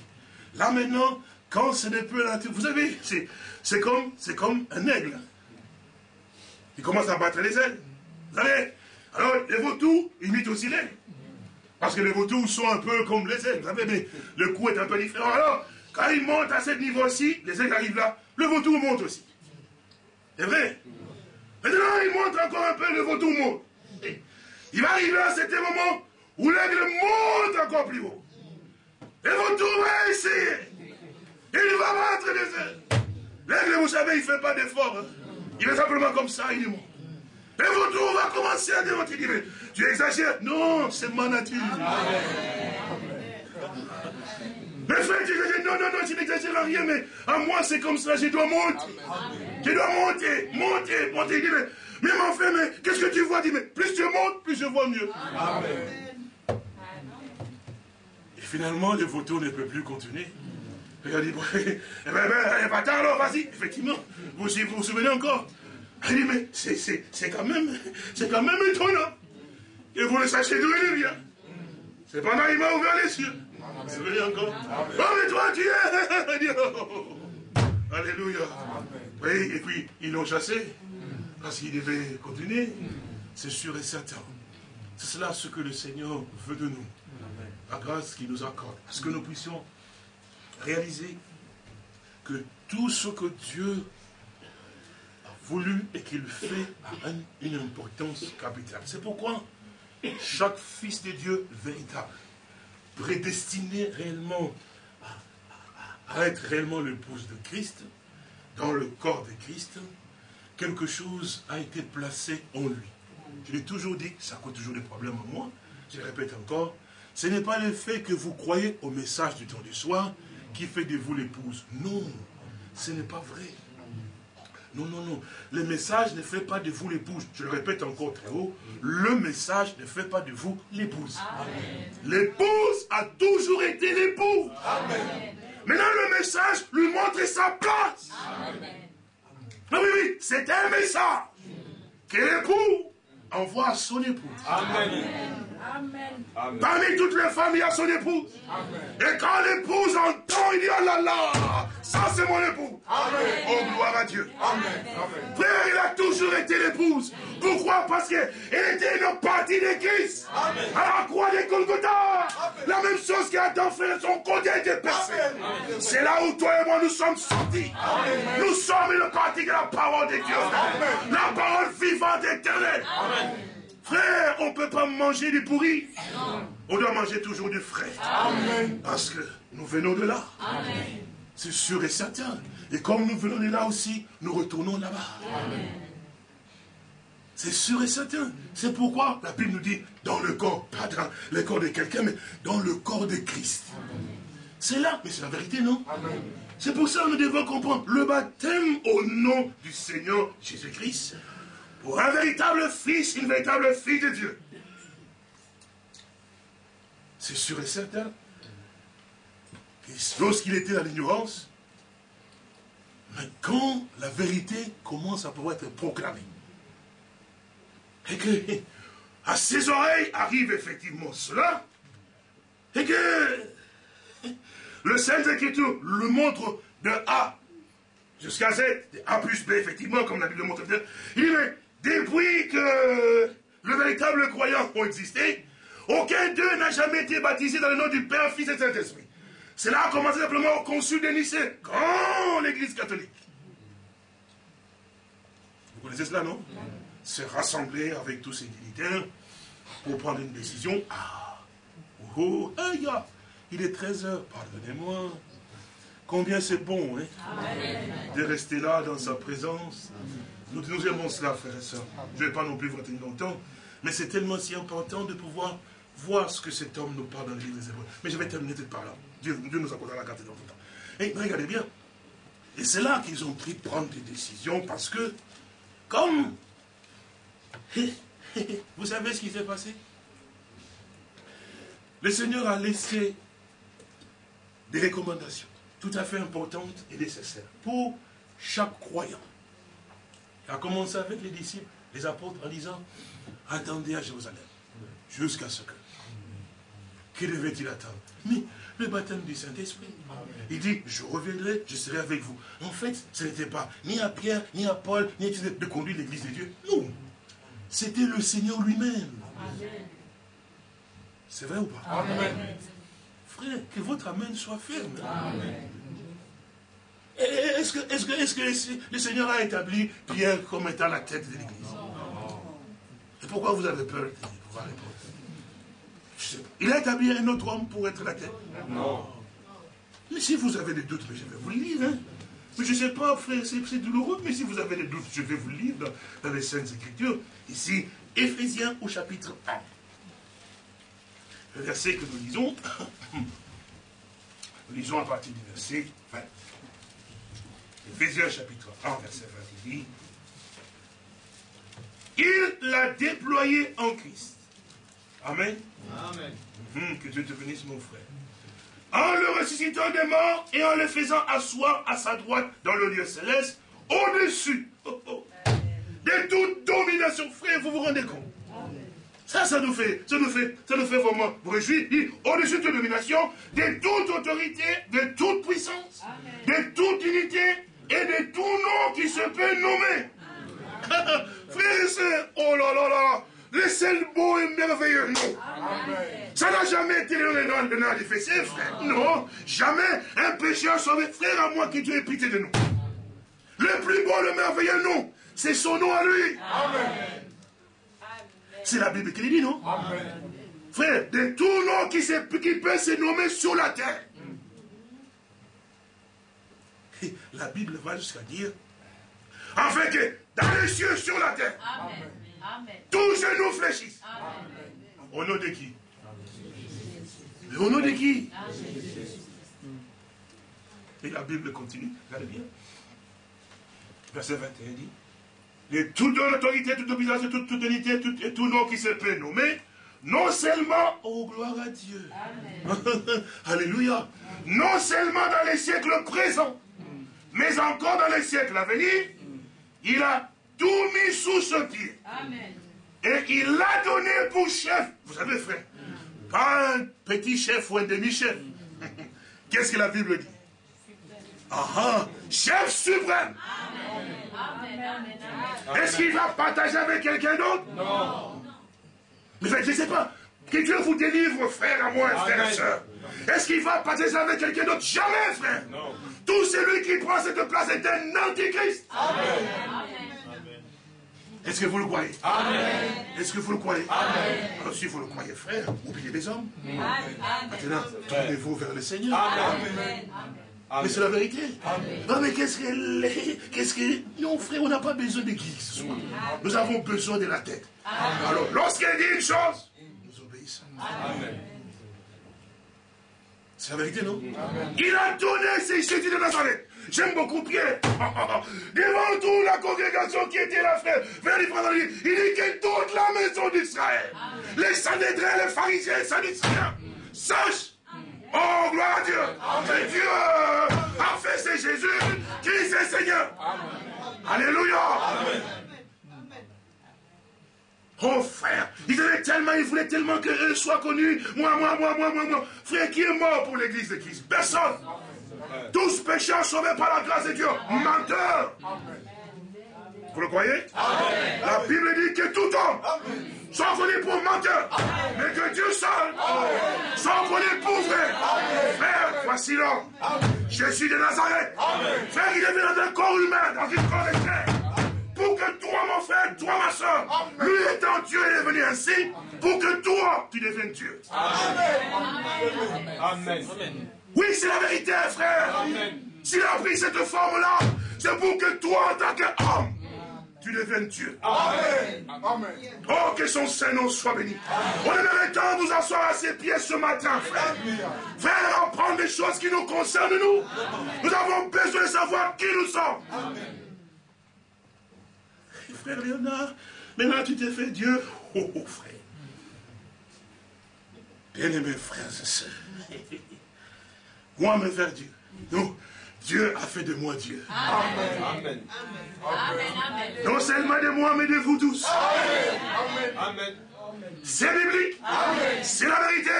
A: Là maintenant, quand ce n'est plus la nature, vous savez, c'est comme, comme un aigle. Il commence à battre les ailes. Vous savez, alors les vautours imitent aussi l'aigle. Parce que les vautours sont un peu comme les aigles, vous savez, mais le coup est un peu différent. Alors, quand ils montent à ce niveau-ci, les aigles arrivent là, le vautour monte aussi. C'est vrai Maintenant, il monte encore un peu, le vautour monte. il va arriver à cet moment où l'aigle monte encore plus haut. Le vautour va essayer. Il va battre les ailes. L'aigle, vous savez, il ne fait pas d'effort. Hein. Il est simplement comme ça, il monte. Le vautour va commencer à. Il dit, tu exagères. Non, c'est ma nature. Mais frère, tu dis, non, non, non, tu n'exagères rien, mais à moi c'est comme ça, je dois monter. Je dois monter, monter, monter. Il dit, mais, mais mon frère, mais qu'est-ce que tu vois? Il dit, mais plus tu montes, plus je vois mieux. Et finalement, le vautour ne peut plus continuer. Il a dit, [laughs] eh ben, ben, pas tard alors, vas-y. Effectivement, vous vous, vous souvenez encore? Il dit, mais c'est quand même, c'est quand même étonnant. Et vous le sachez d'où il vient. C'est pendant qu'il m'a ouvert les yeux. Vous venez encore? Oh, mais toi, tu es [laughs] Alléluia. Oui, et puis, ils l'ont chassé. Parce qu'il devait continuer. C'est sûr et certain. C'est cela ce que le Seigneur veut de nous. La grâce qu'il nous accorde. Parce que nous puissions réaliser que tout ce que Dieu a voulu et qu'il fait a une importance capitale. C'est pourquoi chaque fils de Dieu véritable, prédestiné réellement à, être réellement l'épouse de Christ, dans le corps de Christ, quelque chose a été placé en lui. Je l'ai toujours dit, ça cause toujours des problèmes à moi, je répète encore, ce n'est pas le fait que vous croyez au message du temps du soir qui fait de vous l'épouse? Non, ce n'est pas vrai. Non, non, non. Le message ne fait pas de vous l'épouse. Je le répète encore très haut. Le message ne fait pas de vous l'épouse. L'épouse a toujours été l'épouse. Maintenant, le message lui montre sa place. Amen. Oui, oui, oui. C'est un message que l'époux envoie à son épouse. Amen. Amen. Parmi toutes les femmes, il y a son épouse. Et quand l'épouse entend, il dit, oh là là, ça c'est mon époux. Amen. Oh, gloire à Dieu. Amen. Frère, il a toujours été l'épouse. Pourquoi? Parce qu'elle était une partie de Christ. À la croix des Golgotha. La même chose qu'Adam fait, son côté était percé. C'est là où toi et moi nous sommes sortis. Nous sommes une partie de la parole de Dieu. La parole vivante éternelle. Amen. Frère, on ne peut pas manger du pourri. On doit manger toujours du frais. Parce que nous venons de là. C'est sûr et certain. Et comme nous venons de là aussi, nous retournons là-bas. C'est sûr et certain. C'est pourquoi la Bible nous dit dans le corps, pas dans le corps de quelqu'un, mais dans le corps de Christ. C'est là, mais c'est la vérité, non? C'est pour ça que nous devons comprendre le baptême au nom du Seigneur Jésus-Christ pour un véritable fils, une véritable fille de Dieu. C'est sûr et certain. Lorsqu'il était dans l'ignorance, mais quand la vérité commence à pouvoir être proclamée, et que à ses oreilles arrive effectivement cela, et que le Saint-Écriture le montre de A jusqu'à Z, de A plus B, effectivement, comme la Bible le montre il mais depuis que le véritable croyant ont existé, aucun d'eux n'a jamais été baptisé dans le nom du Père, Fils et Saint-Esprit. Cela a commencé simplement au consul de Nicée, quand l'église catholique. Vous connaissez cela, non? Se rassembler avec tous ces dignitaires pour prendre une décision. Ah, oh, oh il est 13 heures, pardonnez-moi. Combien c'est bon hein, de rester là dans sa présence. Nous, aimons cela, frères et sœurs. Je ne vais pas non plus vous retenir longtemps, mais c'est tellement si important de pouvoir voir ce que cet homme nous parle dans le livre des Hébreux. Mais je vais terminer tout par là. Dieu, nous accordera la carte dans le temps. Regardez bien. Et c'est là qu'ils ont pris prendre des décisions parce que, comme. [laughs] Vous savez ce qui s'est passé? Le Seigneur a laissé des recommandations tout à fait importantes et nécessaires pour chaque croyant. A commencé avec les disciples, les apôtres, en disant Attendez à Jérusalem, jusqu'à ce que. Qui devait-il attendre? Mais le baptême du Saint-Esprit. Il dit, je reviendrai, je serai avec vous. En fait, ce n'était pas ni à Pierre, ni à Paul, ni à de conduire l'église de Dieu. Non. C'était le Seigneur lui-même. C'est vrai ou pas? Amen. Frère, que votre Amen soit ferme. Est-ce que, est que, est que le Seigneur a établi Pierre comme étant la tête de l'église? Et pourquoi vous avez peur de pouvoir répondre? Il a établi un autre homme pour être la tête Non. Mais si vous avez des doutes, je vais vous le lire. Hein. Mais je ne sais pas, frère, c'est douloureux, mais si vous avez des doutes, je vais vous le lire dans, les Saintes Écritures. Ici, Éphésiens au chapitre 1. Le verset que nous lisons, [coughs] nous lisons à partir du verset 20. Éphésiens chapitre 1, verset 20, il dit, Il l'a déployé en Christ. Amen. Amen. Hum, que Dieu te bénisse, mon frère. En le ressuscitant des morts et en le faisant asseoir à sa droite dans le lieu céleste, au-dessus oh, oh, de toute domination. Frère, vous vous rendez compte? Ça, ça nous fait, ça nous fait, ça nous fait vraiment vous réjouir. Au-dessus de toute domination, de toute autorité, de toute puissance, de toute unité et de tout nom qui se peut nommer. [laughs] Frère et sœurs, oh là là là, le seul beau et merveilleux nom. Ça n'a jamais été le nom de notre fessées, frère. Non, jamais un pécheur sauvé. Frère, à moi qui Dieu ait pitié de nous. Le plus beau, le merveilleux nom, c'est son nom à lui. C'est la Bible qui le dit, non Frère, de tout nom qui, qui peut se nommer sur la terre. La Bible va jusqu'à dire, afin que dans les cieux, sur la terre, Amen. Tous genoux fléchissent. Au nom de qui? Au nom de qui? Et la Bible continue, regardez bien. Verset 21 dit et toute l'autorité, toute obéissance, toute, unité, tout, et tout nom qui se peut nommer, non seulement, oh gloire à Dieu, [laughs] Alléluia, non seulement dans les siècles présents, mais encore dans les siècles à venir, il a tout mis sous ce pied. Amen. Et il l'a donné pour chef. Vous savez, frère, pas un petit chef ou un demi-chef. [laughs] Qu'est-ce que la Bible dit? Ah, ah chef suprême. Est-ce qu'il va partager avec quelqu'un d'autre? Non. Mais je ne sais pas. Que Dieu vous délivre, frère, à moi, frère et soeur. Est-ce qu'il va partager avec quelqu'un d'autre? Jamais, frère. Non. Tout celui qui prend cette place est un antichrist. Amen. Est-ce que vous le croyez? Amen. Est-ce que vous le croyez? Amen. Alors si vous le croyez, frère, oubliez les hommes. Amen. Maintenant, tournez-vous vers le Seigneur. Amen. Mais c'est la vérité. Non, mais qu'est-ce que... Qu'est-ce que... Non, frère, on n'a pas besoin de qui que ce soit. Nous avons besoin de la tête. Alors, lorsqu'elle dit une chose, nous obéissons. Amen. C'est la vérité, non Il a donné ses Jésus de Nazareth. J'aime beaucoup Pierre. [laughs] Devant toute la congrégation qui était là, frère, vers les il dit que toute la maison d'Israël, les Sanhédrins, les pharisiens, les Sadduciens, sachent Oh, gloire à Dieu. Que Dieu a fait, c'est Jésus qui est Seigneur. Alléluia. Oh frère, ils avaient tellement, ils voulaient tellement qu'eux soient connus. Moi, moi, moi, moi, moi, moi. Frère, qui est mort pour l'église de Christ Personne. Tous pécheurs sauvés par la grâce de Dieu. Menteur. Vous le croyez? La Bible dit que tout homme soit connu pour menteur, mais que Dieu seul soit connu pour vrai. Frère, voici l'homme. Jésus de Nazareth. Frère, il est venu dans un corps humain, dans une corps de terre. Pour que toi, mon frère, toi, ma soeur, lui étant Dieu, il est venu ainsi, pour que toi, tu deviennes Dieu. Amen. Amen. Oui, c'est la vérité, frère. S'il a pris cette forme-là, c'est pour que toi, en tant qu'homme, tu deviennes Dieu. Amen. Oh, que son Saint-Nom soit béni. On aimerait tant nous asseoir à ses pieds ce matin, frère. Frère, apprendre des choses qui nous concernent, nous. Nous avons besoin de savoir qui nous sommes. Amen. Frère Léonard, maintenant tu t'es fait Dieu. Oh, oh frère. Bien-aimés frères et sœurs. Moi, me faire Dieu. Non, Dieu a fait de moi Dieu. Amen. Amen. Non seulement de moi, mais de vous tous. Amen. C'est biblique. C'est la vérité.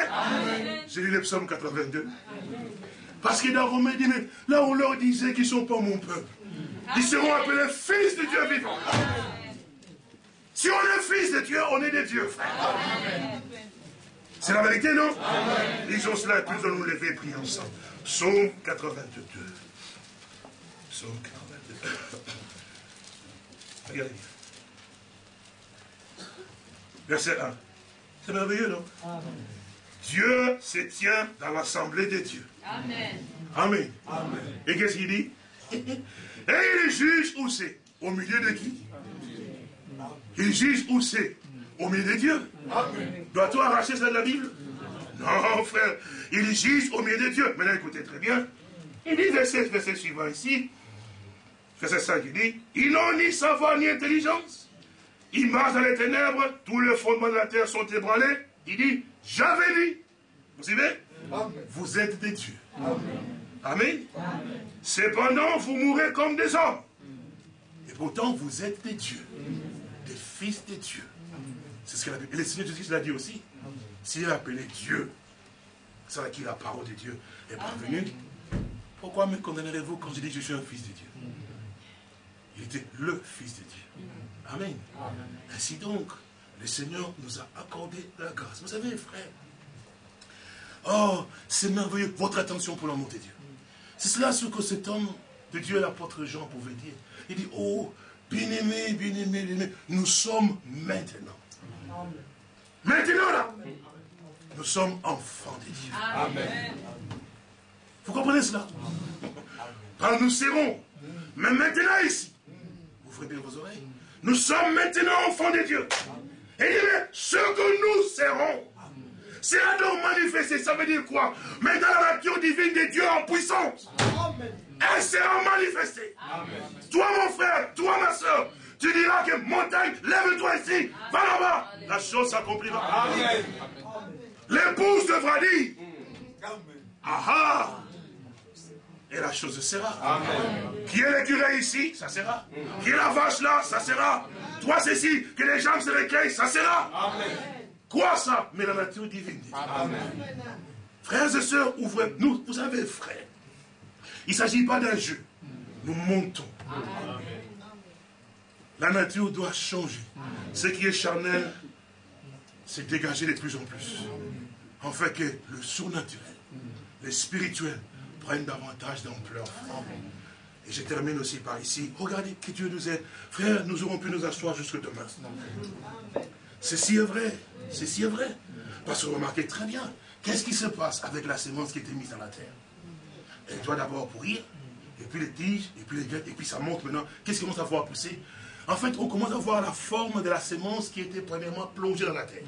A: J'ai lu le psaume 82. Parce que dans Romain, dit, là on leur disait qu'ils ne sont pas mon peuple, ils seront appelés fils de Dieu vivant. Si on est fils de Dieu, on est des dieux, frère. C'est la vérité, non? Lisons cela et puis nous allons nous lever et prier ensemble. Psaume 82. Psaume 82. Regardez bien. Verset 1. C'est merveilleux, non? Dieu se tient dans l'assemblée des dieux. Amen. Amen. Et qu'est-ce qu'il dit? [laughs] Et il juge où c'est? Au milieu de qui? Il juge où c'est? Au milieu de Dieu. Dois-tu arracher ça de la Bible? Non, frère. Il juge au milieu de Dieu. Maintenant, écoutez très bien. Il dit, verset, verset suivant ici, verset 5, il dit, ils n'ont ni savoir ni intelligence. Ils marchent dans les ténèbres, tous les fondements de la terre sont ébranlés. Il dit, j'avais dit. Vous suivez? Vous êtes des dieux. Amen. Cependant, vous mourrez comme des hommes. Et pourtant, vous êtes des dieux. Des fils des dieux. C'est ce que la Bible. Et le Seigneur Jésus l'a dit aussi. S'il est appelé Dieu, c'est à qui la parole de Dieu est parvenue. Pourquoi me condamnerez-vous quand je dis que je suis un fils de Dieu? Il était le fils de Dieu. Amen. Ainsi donc, le Seigneur nous a accordé la grâce. Vous savez, frère, oh, c'est merveilleux, votre attention pour l'amour de Dieu. C'est cela ce que cet homme de Dieu, l'apôtre Jean, pouvait dire. Il dit, oh, bien-aimé, bien-aimé, bien-aimé, nous sommes maintenant. Maintenant, là, nous sommes enfants de Dieu. Amen. Vous comprenez cela? Quand nous serons, mais maintenant ici, vous ferez bien vos oreilles, nous sommes maintenant enfants de Dieu. Et il dit, ce que nous serons, c'est donc manifesté. Ça veut dire quoi? Mais dans la nature divine de Dieu en puissance. Elle sera manifestée. Toi, mon frère, toi, ma soeur, tu diras que montagne, lève-toi ici, va là-bas. La chose s'accomplira. L'épouse devra dire. Ah ah et la chose sera. Amen. Qui est l'écureuil ici, ça sera. Qui est la vache là, ça sera. Toi ceci, que les jambes se recueillent, ça sera. Amen. Quoi ça? Mais la nature divine. Amen. Frères et sœurs, ouvrez, nous, vous savez, frères, il ne s'agit pas d'un jeu. Nous montons. La nature doit changer. Ce qui est charnel, c'est dégager de plus en plus. En fait que le surnaturel, le spirituel, prennent davantage d'ampleur. Et je termine aussi par ici. Regardez que Dieu nous aide. Frère, nous aurons pu nous asseoir jusque demain. Ceci est vrai. Ceci est vrai. Parce que remarquez très bien, qu'est-ce qui se passe avec la sémence qui était mise dans la terre? Elle doit d'abord pourrir, et puis les tiges, et puis les graines, et puis ça monte maintenant. Qu'est-ce qui commence à voir pousser? En fait, on commence à voir la forme de la sémence qui était premièrement plongée dans la terre.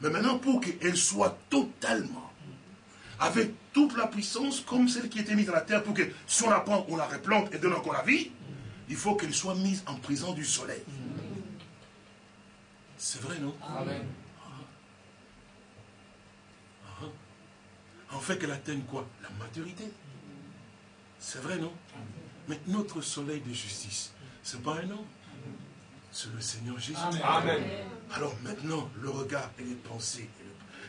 A: Mais maintenant, pour qu'elle soit totalement avec toute la puissance comme celle qui était mise dans la terre pour que si on la prend, on la replante et donne encore la vie, il faut qu'elle soit mise en prison du soleil. C'est vrai, non? Amen. Fait qu'elle atteigne quoi? La maturité. C'est vrai, non? Mais notre soleil de justice, ce n'est pas un homme. C'est le Seigneur Jésus. Amen. Alors maintenant, le regard et les pensées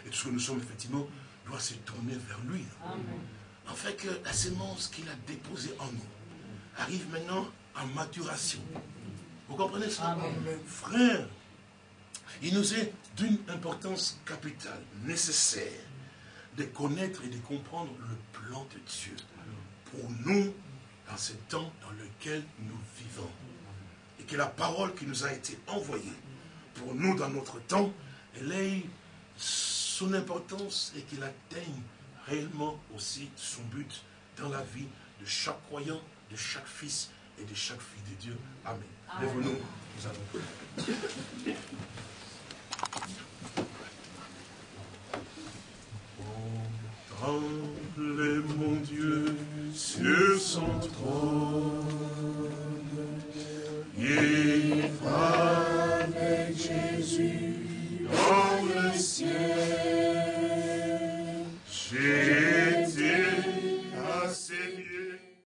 A: et tout ce que nous sommes effectivement doit se tourner vers lui. En fait que la sémence qu'il a déposée en nous arrive maintenant en maturation. Vous comprenez ça? Frère, il nous est d'une importance capitale, nécessaire, de connaître et de comprendre le plan de Dieu pour nous dans ce temps dans lequel nous vivons. Et que la parole qui nous a été envoyée pour nous dans notre temps, elle ait son importance et qu'il atteigne réellement aussi son but dans la vie de chaque croyant, de chaque fils et de chaque fille de Dieu. Amen. Lève-nous, nous allons tremble, mon Dieu, sur son trône. Il va avec Jésus dans le ciel. J'ai été à ses pieds.